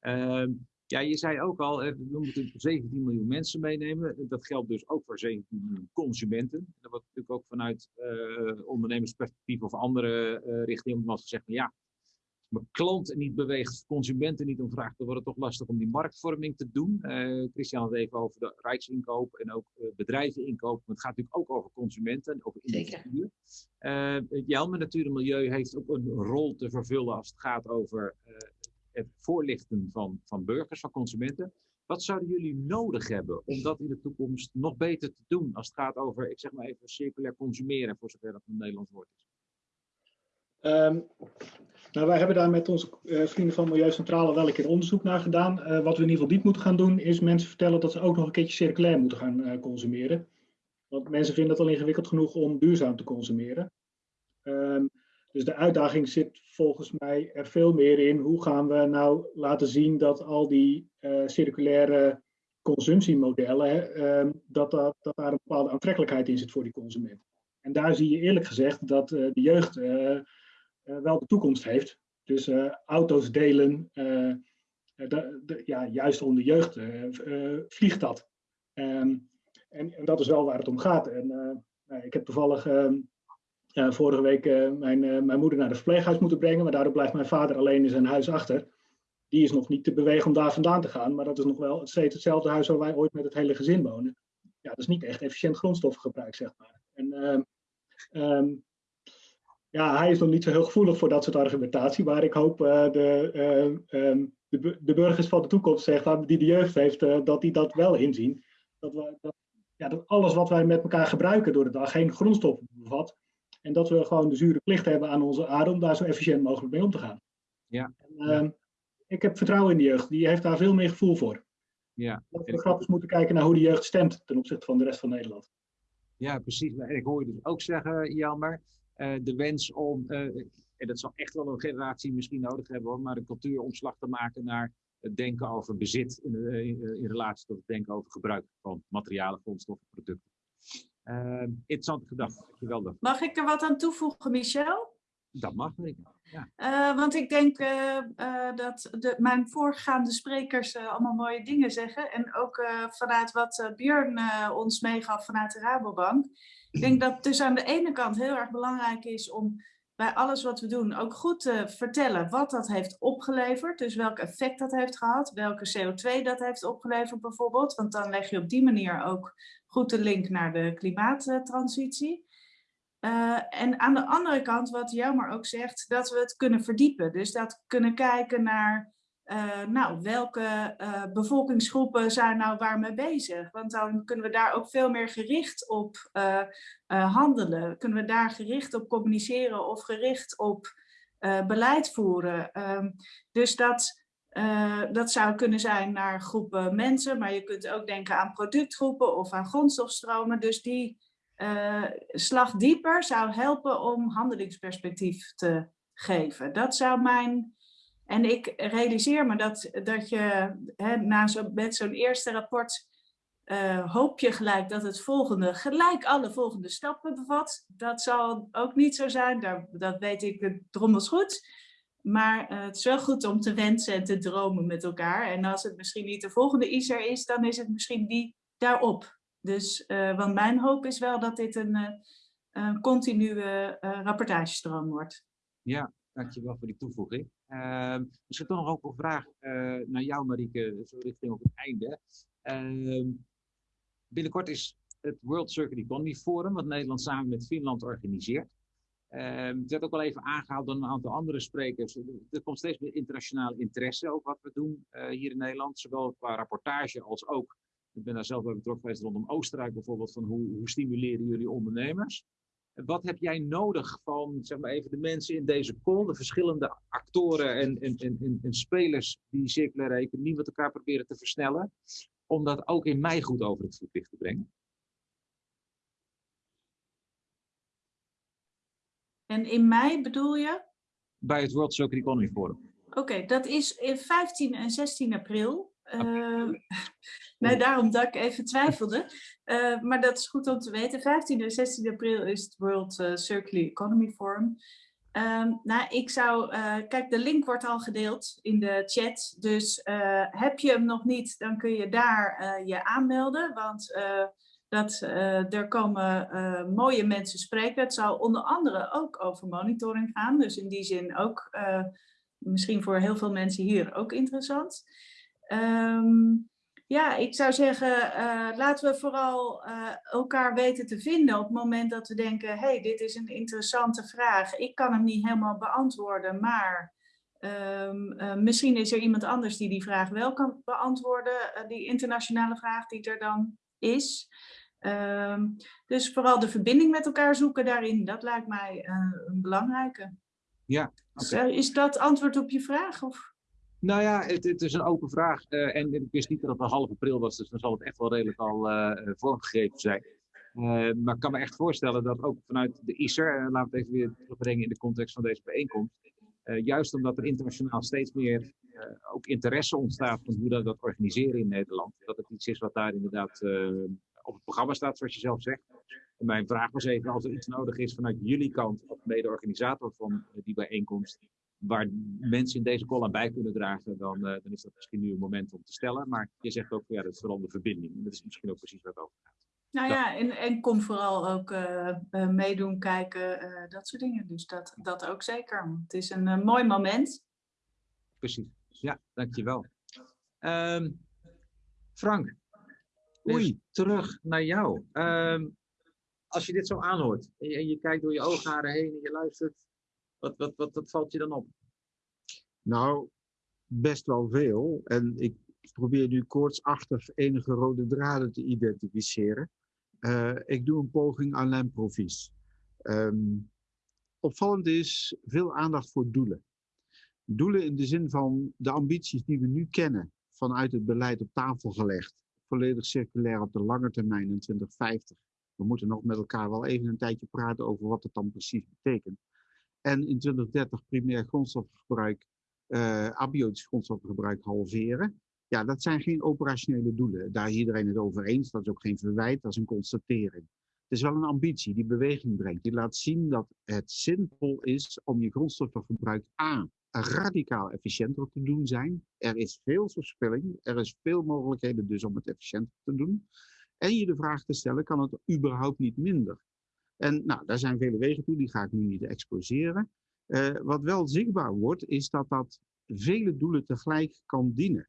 Uh, ja, je zei ook al, we moeten 17 miljoen mensen meenemen. Dat geldt dus ook voor 17 miljoen consumenten. Dat wordt natuurlijk ook vanuit uh, ondernemersperspectief of andere uh, richtingen als gezegd, ja, mijn klant niet beweegt, consumenten niet om vraagt, dan wordt het toch lastig om die marktvorming te doen. Uh, Christian had het even over de rijksinkoop en ook bedrijveninkoop. Maar het gaat natuurlijk ook over consumenten, over individuen. Uh, Jelme Natuur en Milieu heeft ook een rol te vervullen als het gaat over het voorlichten van, van burgers, van consumenten. Wat zouden jullie nodig hebben om dat in de toekomst nog beter te doen als het gaat over, ik zeg maar even, circulair consumeren, voor zover dat een Nederlands woord is? Um, nou, wij hebben daar met onze uh, vrienden van Milieucentrale wel een keer onderzoek naar gedaan. Uh, wat we in ieder geval niet moeten gaan doen, is mensen vertellen dat ze ook nog een keertje circulair moeten gaan uh, consumeren. Want mensen vinden het al ingewikkeld genoeg om duurzaam te consumeren. Um, dus de uitdaging zit volgens mij er veel meer in. Hoe gaan we nou laten zien dat al die circulaire consumptiemodellen, um, dat, dat, daar een bepaalde aantrekkelijkheid in zit voor die consument. En daar zie je eerlijk gezegd dat de jeugd uh, wel de toekomst heeft. Dus auto's delen, de, de, ja, juist onder de jeugd vliegt dat. Um, en, en, dat is wel waar het om gaat. En, nou, ik heb toevallig ehm, vorige week mijn, mijn moeder naar het verpleeghuis moeten brengen, maar daardoor blijft mijn vader alleen in zijn huis achter. Die is nog niet te bewegen om daar vandaan te gaan, maar dat is nog wel steeds hetzelfde huis waar wij ooit met het hele gezin wonen. Ja, dat is niet echt efficiënt grondstoffengebruik, zeg maar. En, um, ja, hij is nog niet zo heel gevoelig voor dat soort argumentatie, maar ik hoop de, um, de, de, burgers van de toekomst, zeg maar, die de jeugd heeft, dat die dat wel inzien. Dat, we, dat, ja, dat alles wat wij met elkaar gebruiken door de dag geen grondstoffen bevat. En dat we gewoon de zure plicht hebben aan onze aarde om daar zo efficiënt mogelijk mee om te gaan. Ja. En, ehm, ik heb vertrouwen in de jeugd, die heeft daar veel meer gevoel voor. Ja. Dat we grappig moeten kijken naar hoe de jeugd stemt ten opzichte van de rest van Nederland. Ja, precies. En ik hoor je dus ook zeggen, Jammer, uh, de wens om, uh, en dat zal echt wel een generatie misschien nodig hebben hoor, maar een cultuuromslag te maken naar het denken over bezit in, in, in, relatie tot het denken over gebruik van materialen, grondstoffen, producten. Interessante gedachte, dankjewel. Mag ik er wat aan toevoegen, Michel? Dat mag ik. Ja. Uh, want ik denk uh, uh, dat de, mijn voorgaande sprekers allemaal mooie dingen zeggen. En ook vanuit wat Björn ons meegaf vanuit de Rabobank. Ik denk dat het dus aan de ene kant heel erg belangrijk is om bij alles wat we doen ook goed te vertellen wat dat heeft opgeleverd. Dus welk effect dat heeft gehad, welke CO2 dat heeft opgeleverd bijvoorbeeld. Want dan leg je op die manier ook goed de link naar de klimaattransitie. Uh, en aan de andere kant, wat Jammer ook zegt, dat we het kunnen verdiepen. Dus dat kunnen kijken naar uh, nou, welke uh, bevolkingsgroepen zijn nou waarmee bezig? Want dan kunnen we daar ook veel meer gericht op handelen. Kunnen we daar gericht op communiceren of gericht op beleid voeren? Um, dus dat, dat zou kunnen zijn naar groepen mensen, maar je kunt ook denken aan productgroepen of aan grondstofstromen. Dus die slag dieper zou helpen om handelingsperspectief te geven. Dat zou mijn en ik realiseer me dat, dat je hè, na zo, met zo'n eerste rapport uh, hoop je gelijk dat het volgende gelijk alle volgende stappen bevat. Dat zal ook niet zo zijn, Daar, dat weet ik drommels goed. Maar uh, het is wel goed om te wensen en te dromen met elkaar. En als het misschien niet de volgende ISER is, dan is het misschien die daarop. Dus, uh, want mijn hoop is wel dat dit een, een continue rapportagestroom wordt. Ja, dankjewel voor die toevoeging. Uh, misschien toch nog ook een vraag uh, naar jou, Marieke, zo richting op het einde. Uh, binnenkort is het World Circular Economy Forum, wat Nederland samen met Finland organiseert. Uh, het werd ook al even aangehaald door een aantal andere sprekers. Er komt steeds meer internationale interesse over wat we doen uh, hier in Nederland, zowel qua rapportage als ook, ik ben daar zelf bij betrokken geweest rondom Oostenrijk bijvoorbeeld, van hoe, hoe stimuleren jullie ondernemers? Wat heb jij nodig van zeg maar even de mensen in deze call, de verschillende actoren en, en, en, en spelers die circulaire economie met elkaar proberen te versnellen, om dat ook in mij goed over het voetlicht te brengen? En in mei bedoel je? Bij het World Circular Economy Forum. Oké, okay, dat is in 15 en 16 april. Uh, nee, daarom dat ik even twijfelde. Uh, maar dat is goed om te weten. 15 en 16 april is het World uh, Circular Economy Forum. Um, nou, ik zou, kijk, de link wordt al gedeeld in de chat. Dus heb je hem nog niet, dan kun je daar je aanmelden. Want dat, er komen mooie mensen spreken. Het zal onder andere ook over monitoring gaan. Dus in die zin ook misschien voor heel veel mensen hier ook interessant. Um, ja, ik zou zeggen, laten we vooral elkaar weten te vinden op het moment dat we denken, hey, dit is een interessante vraag. Ik kan hem niet helemaal beantwoorden, maar uh, misschien is er iemand anders die die vraag wel kan beantwoorden, die internationale vraag die er dan is. Um, dus vooral de verbinding met elkaar zoeken daarin, dat lijkt mij een belangrijke. Ja, okay. Is dat antwoord op je vraag? Of? Nou ja, het, het, is een open vraag. Uh, en ik wist niet dat het al half april was, dus dan zal het echt wel redelijk al vormgegeven zijn. Maar ik kan me echt voorstellen dat ook vanuit de ISER, laten we het even weer terugbrengen in de context van deze bijeenkomst, juist omdat er internationaal steeds meer ook interesse ontstaat van hoe dat, dat organiseren in Nederland, dat het iets is wat daar inderdaad op het programma staat, zoals je zelf zegt. En mijn vraag was even, als er iets nodig is vanuit jullie kant, als mede-organisator van die bijeenkomst, waar mensen in deze call aan bij kunnen dragen, dan, uh, dan is dat misschien nu een moment om te stellen. Maar je zegt ook, ja, dat is vooral de verbinding. En dat is misschien ook precies waar het over gaat. Nou ja, en, en kom vooral ook uh, uh, meedoen, kijken, dat soort dingen. Dus dat, dat ook zeker. Het is een mooi moment. Precies. Ja, dankjewel. Um, Frank, oei, terug naar jou. Um, als je dit zo aanhoort en je, en je kijkt door je oogharen heen en je luistert, wat, wat, wat, wat valt je dan op? Nou, best wel veel. En ik probeer nu koortsachtig enige rode draden te identificeren. Uh, ik doe een poging aan lijmprovies. Um, opvallend is veel aandacht voor doelen. Doelen in de zin van de ambities die we nu kennen vanuit het beleid op tafel gelegd. Volledig circulair op de lange termijn in 2050. We moeten nog met elkaar wel even een tijdje praten over wat het dan precies betekent. En in 2030 primair grondstofgebruik, uh, abiotisch grondstofgebruik halveren. Ja, dat zijn geen operationele doelen. Daar is iedereen het over eens. Dat is ook geen verwijt, dat is een constatering. Het is wel een ambitie die beweging brengt. Die laat zien dat het zinvol is om je grondstoffengebruik A radicaal efficiënter te doen zijn. Er is veel verspilling, er is veel mogelijkheden dus om het efficiënter te doen. En je de vraag te stellen, kan het überhaupt niet minder? En nou, daar zijn vele wegen toe, die ga ik nu niet exposeren. Uh, wat wel zichtbaar wordt, is dat dat vele doelen tegelijk kan dienen.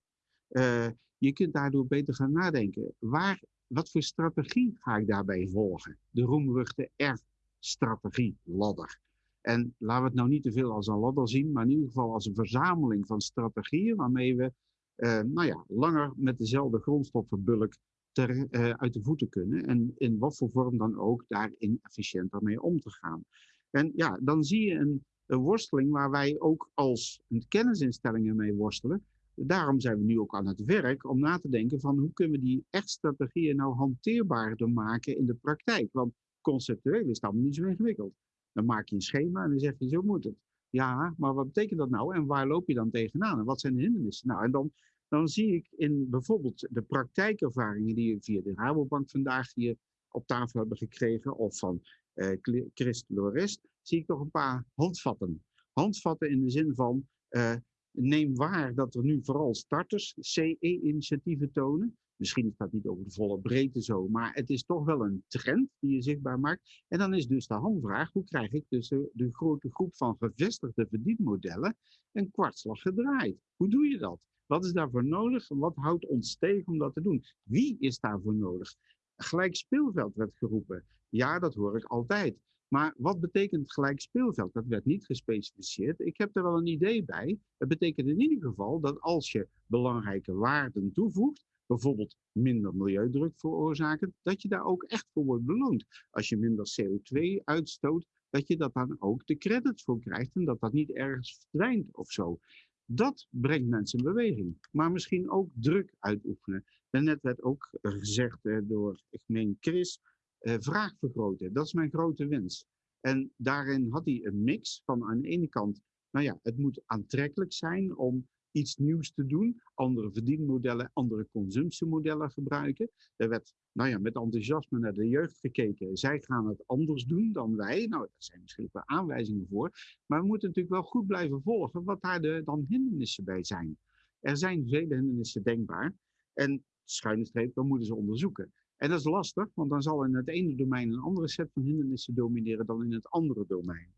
Uh, je kunt daardoor beter gaan nadenken. Waar, wat voor strategie ga ik daarbij volgen? De roemruchte R-strategie, ladder. En laten we het nou niet te veel als een ladder zien, maar in ieder geval als een verzameling van strategieën waarmee we uh, nou ja, langer met dezelfde grondstoffenbulk ter, uh, uit de voeten kunnen. En in wat voor vorm dan ook daarin efficiënter mee om te gaan. En ja, dan zie je een, een worsteling waar wij ook als kennisinstellingen mee worstelen. Daarom zijn we nu ook aan het werk om na te denken van hoe kunnen we die echt strategieën nou hanteerbaarder maken in de praktijk. Want conceptueel is dat niet zo ingewikkeld. Dan maak je een schema en dan zeg je zo moet het. Ja, maar wat betekent dat nou en waar loop je dan tegenaan en wat zijn de hindernissen? Nou, en dan, dan zie ik in bijvoorbeeld de praktijkervaringen die we via de Rabobank vandaag hier op tafel hebben gekregen of van uh, Christ Lorest, zie ik toch een paar handvatten. Handvatten in de zin van uh, neem waar dat er nu vooral starters CE-initiatieven tonen. Misschien is dat niet over de volle breedte zo, maar het is toch wel een trend die je zichtbaar maakt. En dan is dus de handvraag, hoe krijg ik tussen de grote groep van gevestigde verdienmodellen een kwartslag gedraaid? Hoe doe je dat? Wat is daarvoor nodig wat houdt ons tegen om dat te doen? Wie is daarvoor nodig? Gelijk speelveld werd geroepen. Ja, dat hoor ik altijd. Maar wat betekent gelijk speelveld? Dat werd niet gespecificeerd. Ik heb er wel een idee bij. Het betekent in ieder geval dat als je belangrijke waarden toevoegt, bijvoorbeeld minder milieudruk veroorzaken, dat je daar ook echt voor wordt beloond. Als je minder CO2 uitstoot, dat je dat dan ook de credits voor krijgt en dat dat niet ergens verdwijnt of zo. Dat brengt mensen in beweging. Maar misschien ook druk uitoefenen. Daarnet werd ook gezegd door, ik Chris, eh, vraag vergroten. Dat is mijn grote wens. En daarin had hij een mix van aan de ene kant, nou ja, het moet aantrekkelijk zijn om iets nieuws te doen, andere verdienmodellen, andere consumptiemodellen gebruiken. Er werd nou ja, met enthousiasme naar de jeugd gekeken. Zij gaan het anders doen dan wij. Nou, daar zijn misschien wel aanwijzingen voor. Maar we moeten natuurlijk wel goed blijven volgen wat daar de, dan hindernissen bij zijn. Er zijn vele hindernissen denkbaar. En schuine streep, dan moeten ze onderzoeken. En dat is lastig, want dan zal in het ene domein een andere set van hindernissen domineren dan in het andere domein.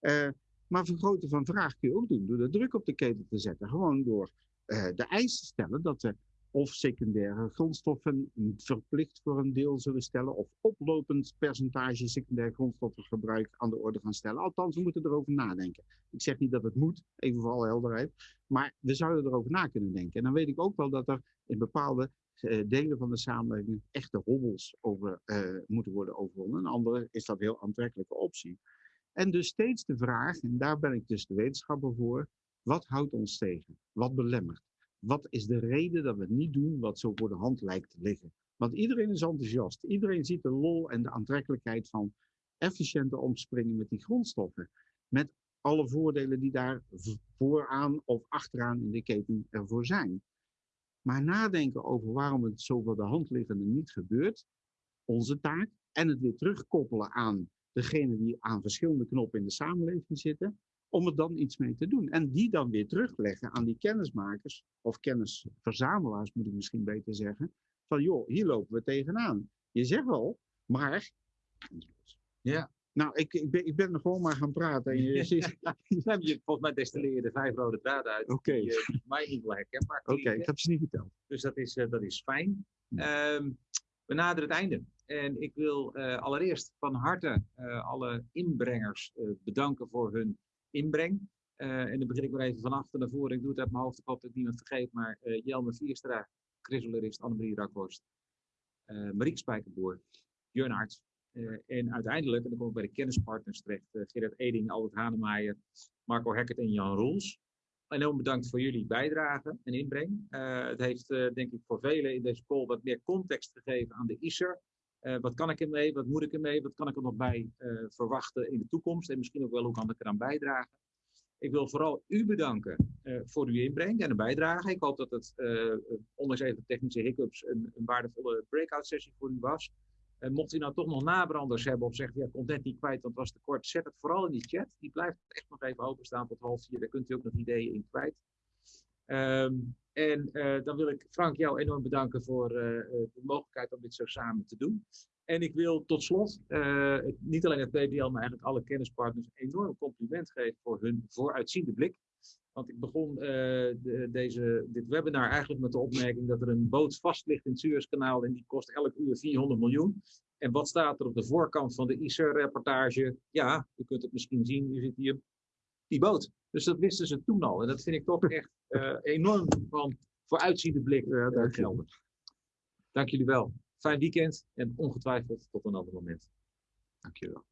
Uh, maar vergroten van vraag kun je ook doen door de druk op de keten te zetten. Gewoon door uh, de eisen te stellen dat we of secundaire grondstoffen verplicht voor een deel zullen stellen, of oplopend percentage secundaire grondstoffengebruik aan de orde gaan stellen. Althans, we moeten erover nadenken. Ik zeg niet dat het moet, even voor alle helderheid, maar we zouden erover na kunnen denken. En dan weet ik ook wel dat er in bepaalde uh, delen van de samenleving echte hobbels over uh, moeten worden overwonnen. In andere is dat een heel aantrekkelijke optie. En dus steeds de vraag, en daar ben ik dus de wetenschapper voor, wat houdt ons tegen? Wat belemmert? Wat is de reden dat we niet doen wat zo voor de hand lijkt te liggen? Want iedereen is enthousiast. Iedereen ziet de lol en de aantrekkelijkheid van efficiënter omspringen met die grondstoffen. Met alle voordelen die daar vooraan of achteraan in de keten ervoor zijn. Maar nadenken over waarom het zo voor de hand liggende niet gebeurt, onze taak, en het weer terugkoppelen aan degene die aan verschillende knoppen in de samenleving zitten, om er dan iets mee te doen. En die dan weer terugleggen aan die kennismakers, of kennisverzamelaars moet ik misschien beter zeggen, van joh, hier lopen we tegenaan. Je zegt wel, maar... Ja. Nou, ik, ik, ben, ik ben er gewoon maar gaan praten. En je, ziet... je, volgens mij destilleer je de vijf rode draden uit. Oké. Okay. Die mij niet wel herkenbaar Oké, okay, ik heb ze niet verteld. Dus dat is, uh, dat is fijn. Um, we naderen het einde. En ik wil uh, allereerst van harte uh, alle inbrengers bedanken voor hun inbreng. en dan begin ik maar even van achter naar voren. Ik doe het uit mijn hoofd, ik hoop dat ik niemand vergeet. Maar Jelme Vierstra, Chris Annemarie Rakhorst, Marieke Spijkerboer, Jörn Arts, en uiteindelijk, en dan kom ik bij de kennispartners terecht, uh, Gerard Eding, Albert Hanemaier, Marco Hekkert en Jan Roels. Enorm bedankt voor jullie bijdrage en inbreng. Het heeft denk ik voor velen in deze call wat meer context gegeven aan de ISER. Wat kan ik ermee, wat moet ik ermee, wat kan ik er nog bij verwachten in de toekomst en misschien ook wel hoe kan ik eraan bijdragen. Ik wil vooral u bedanken voor uw inbreng en een bijdrage. Ik hoop dat het, ondanks even technische hiccups, een, een waardevolle breakout sessie voor u was. Mocht u nou toch nog nabranders hebben of zeggen, ja, net niet kwijt, want het was te kort, zet het vooral in die chat. Die blijft echt nog even openstaan tot half vier. Daar kunt u ook nog ideeën in kwijt. Um, en uh, dan wil ik Frank jou enorm bedanken voor uh, de mogelijkheid om dit zo samen te doen. En ik wil tot slot niet alleen het PBL, maar eigenlijk alle kennispartners enorm compliment geven voor hun vooruitziende blik. Want ik begon de, deze, dit webinar eigenlijk met de opmerking dat er een boot vast ligt in het Suezkanaal en die kost elk uur 400 miljoen. En wat staat er op de voorkant van de ICER-rapportage? Ja, u kunt het misschien zien, u ziet hier die boot. Dus dat wisten ze toen al. En dat vind ik toch echt eh, enorm van vooruitziende blik eh, ja, dank gelden. Dank jullie wel. Fijn weekend en ongetwijfeld tot een ander moment. Dank jullie wel.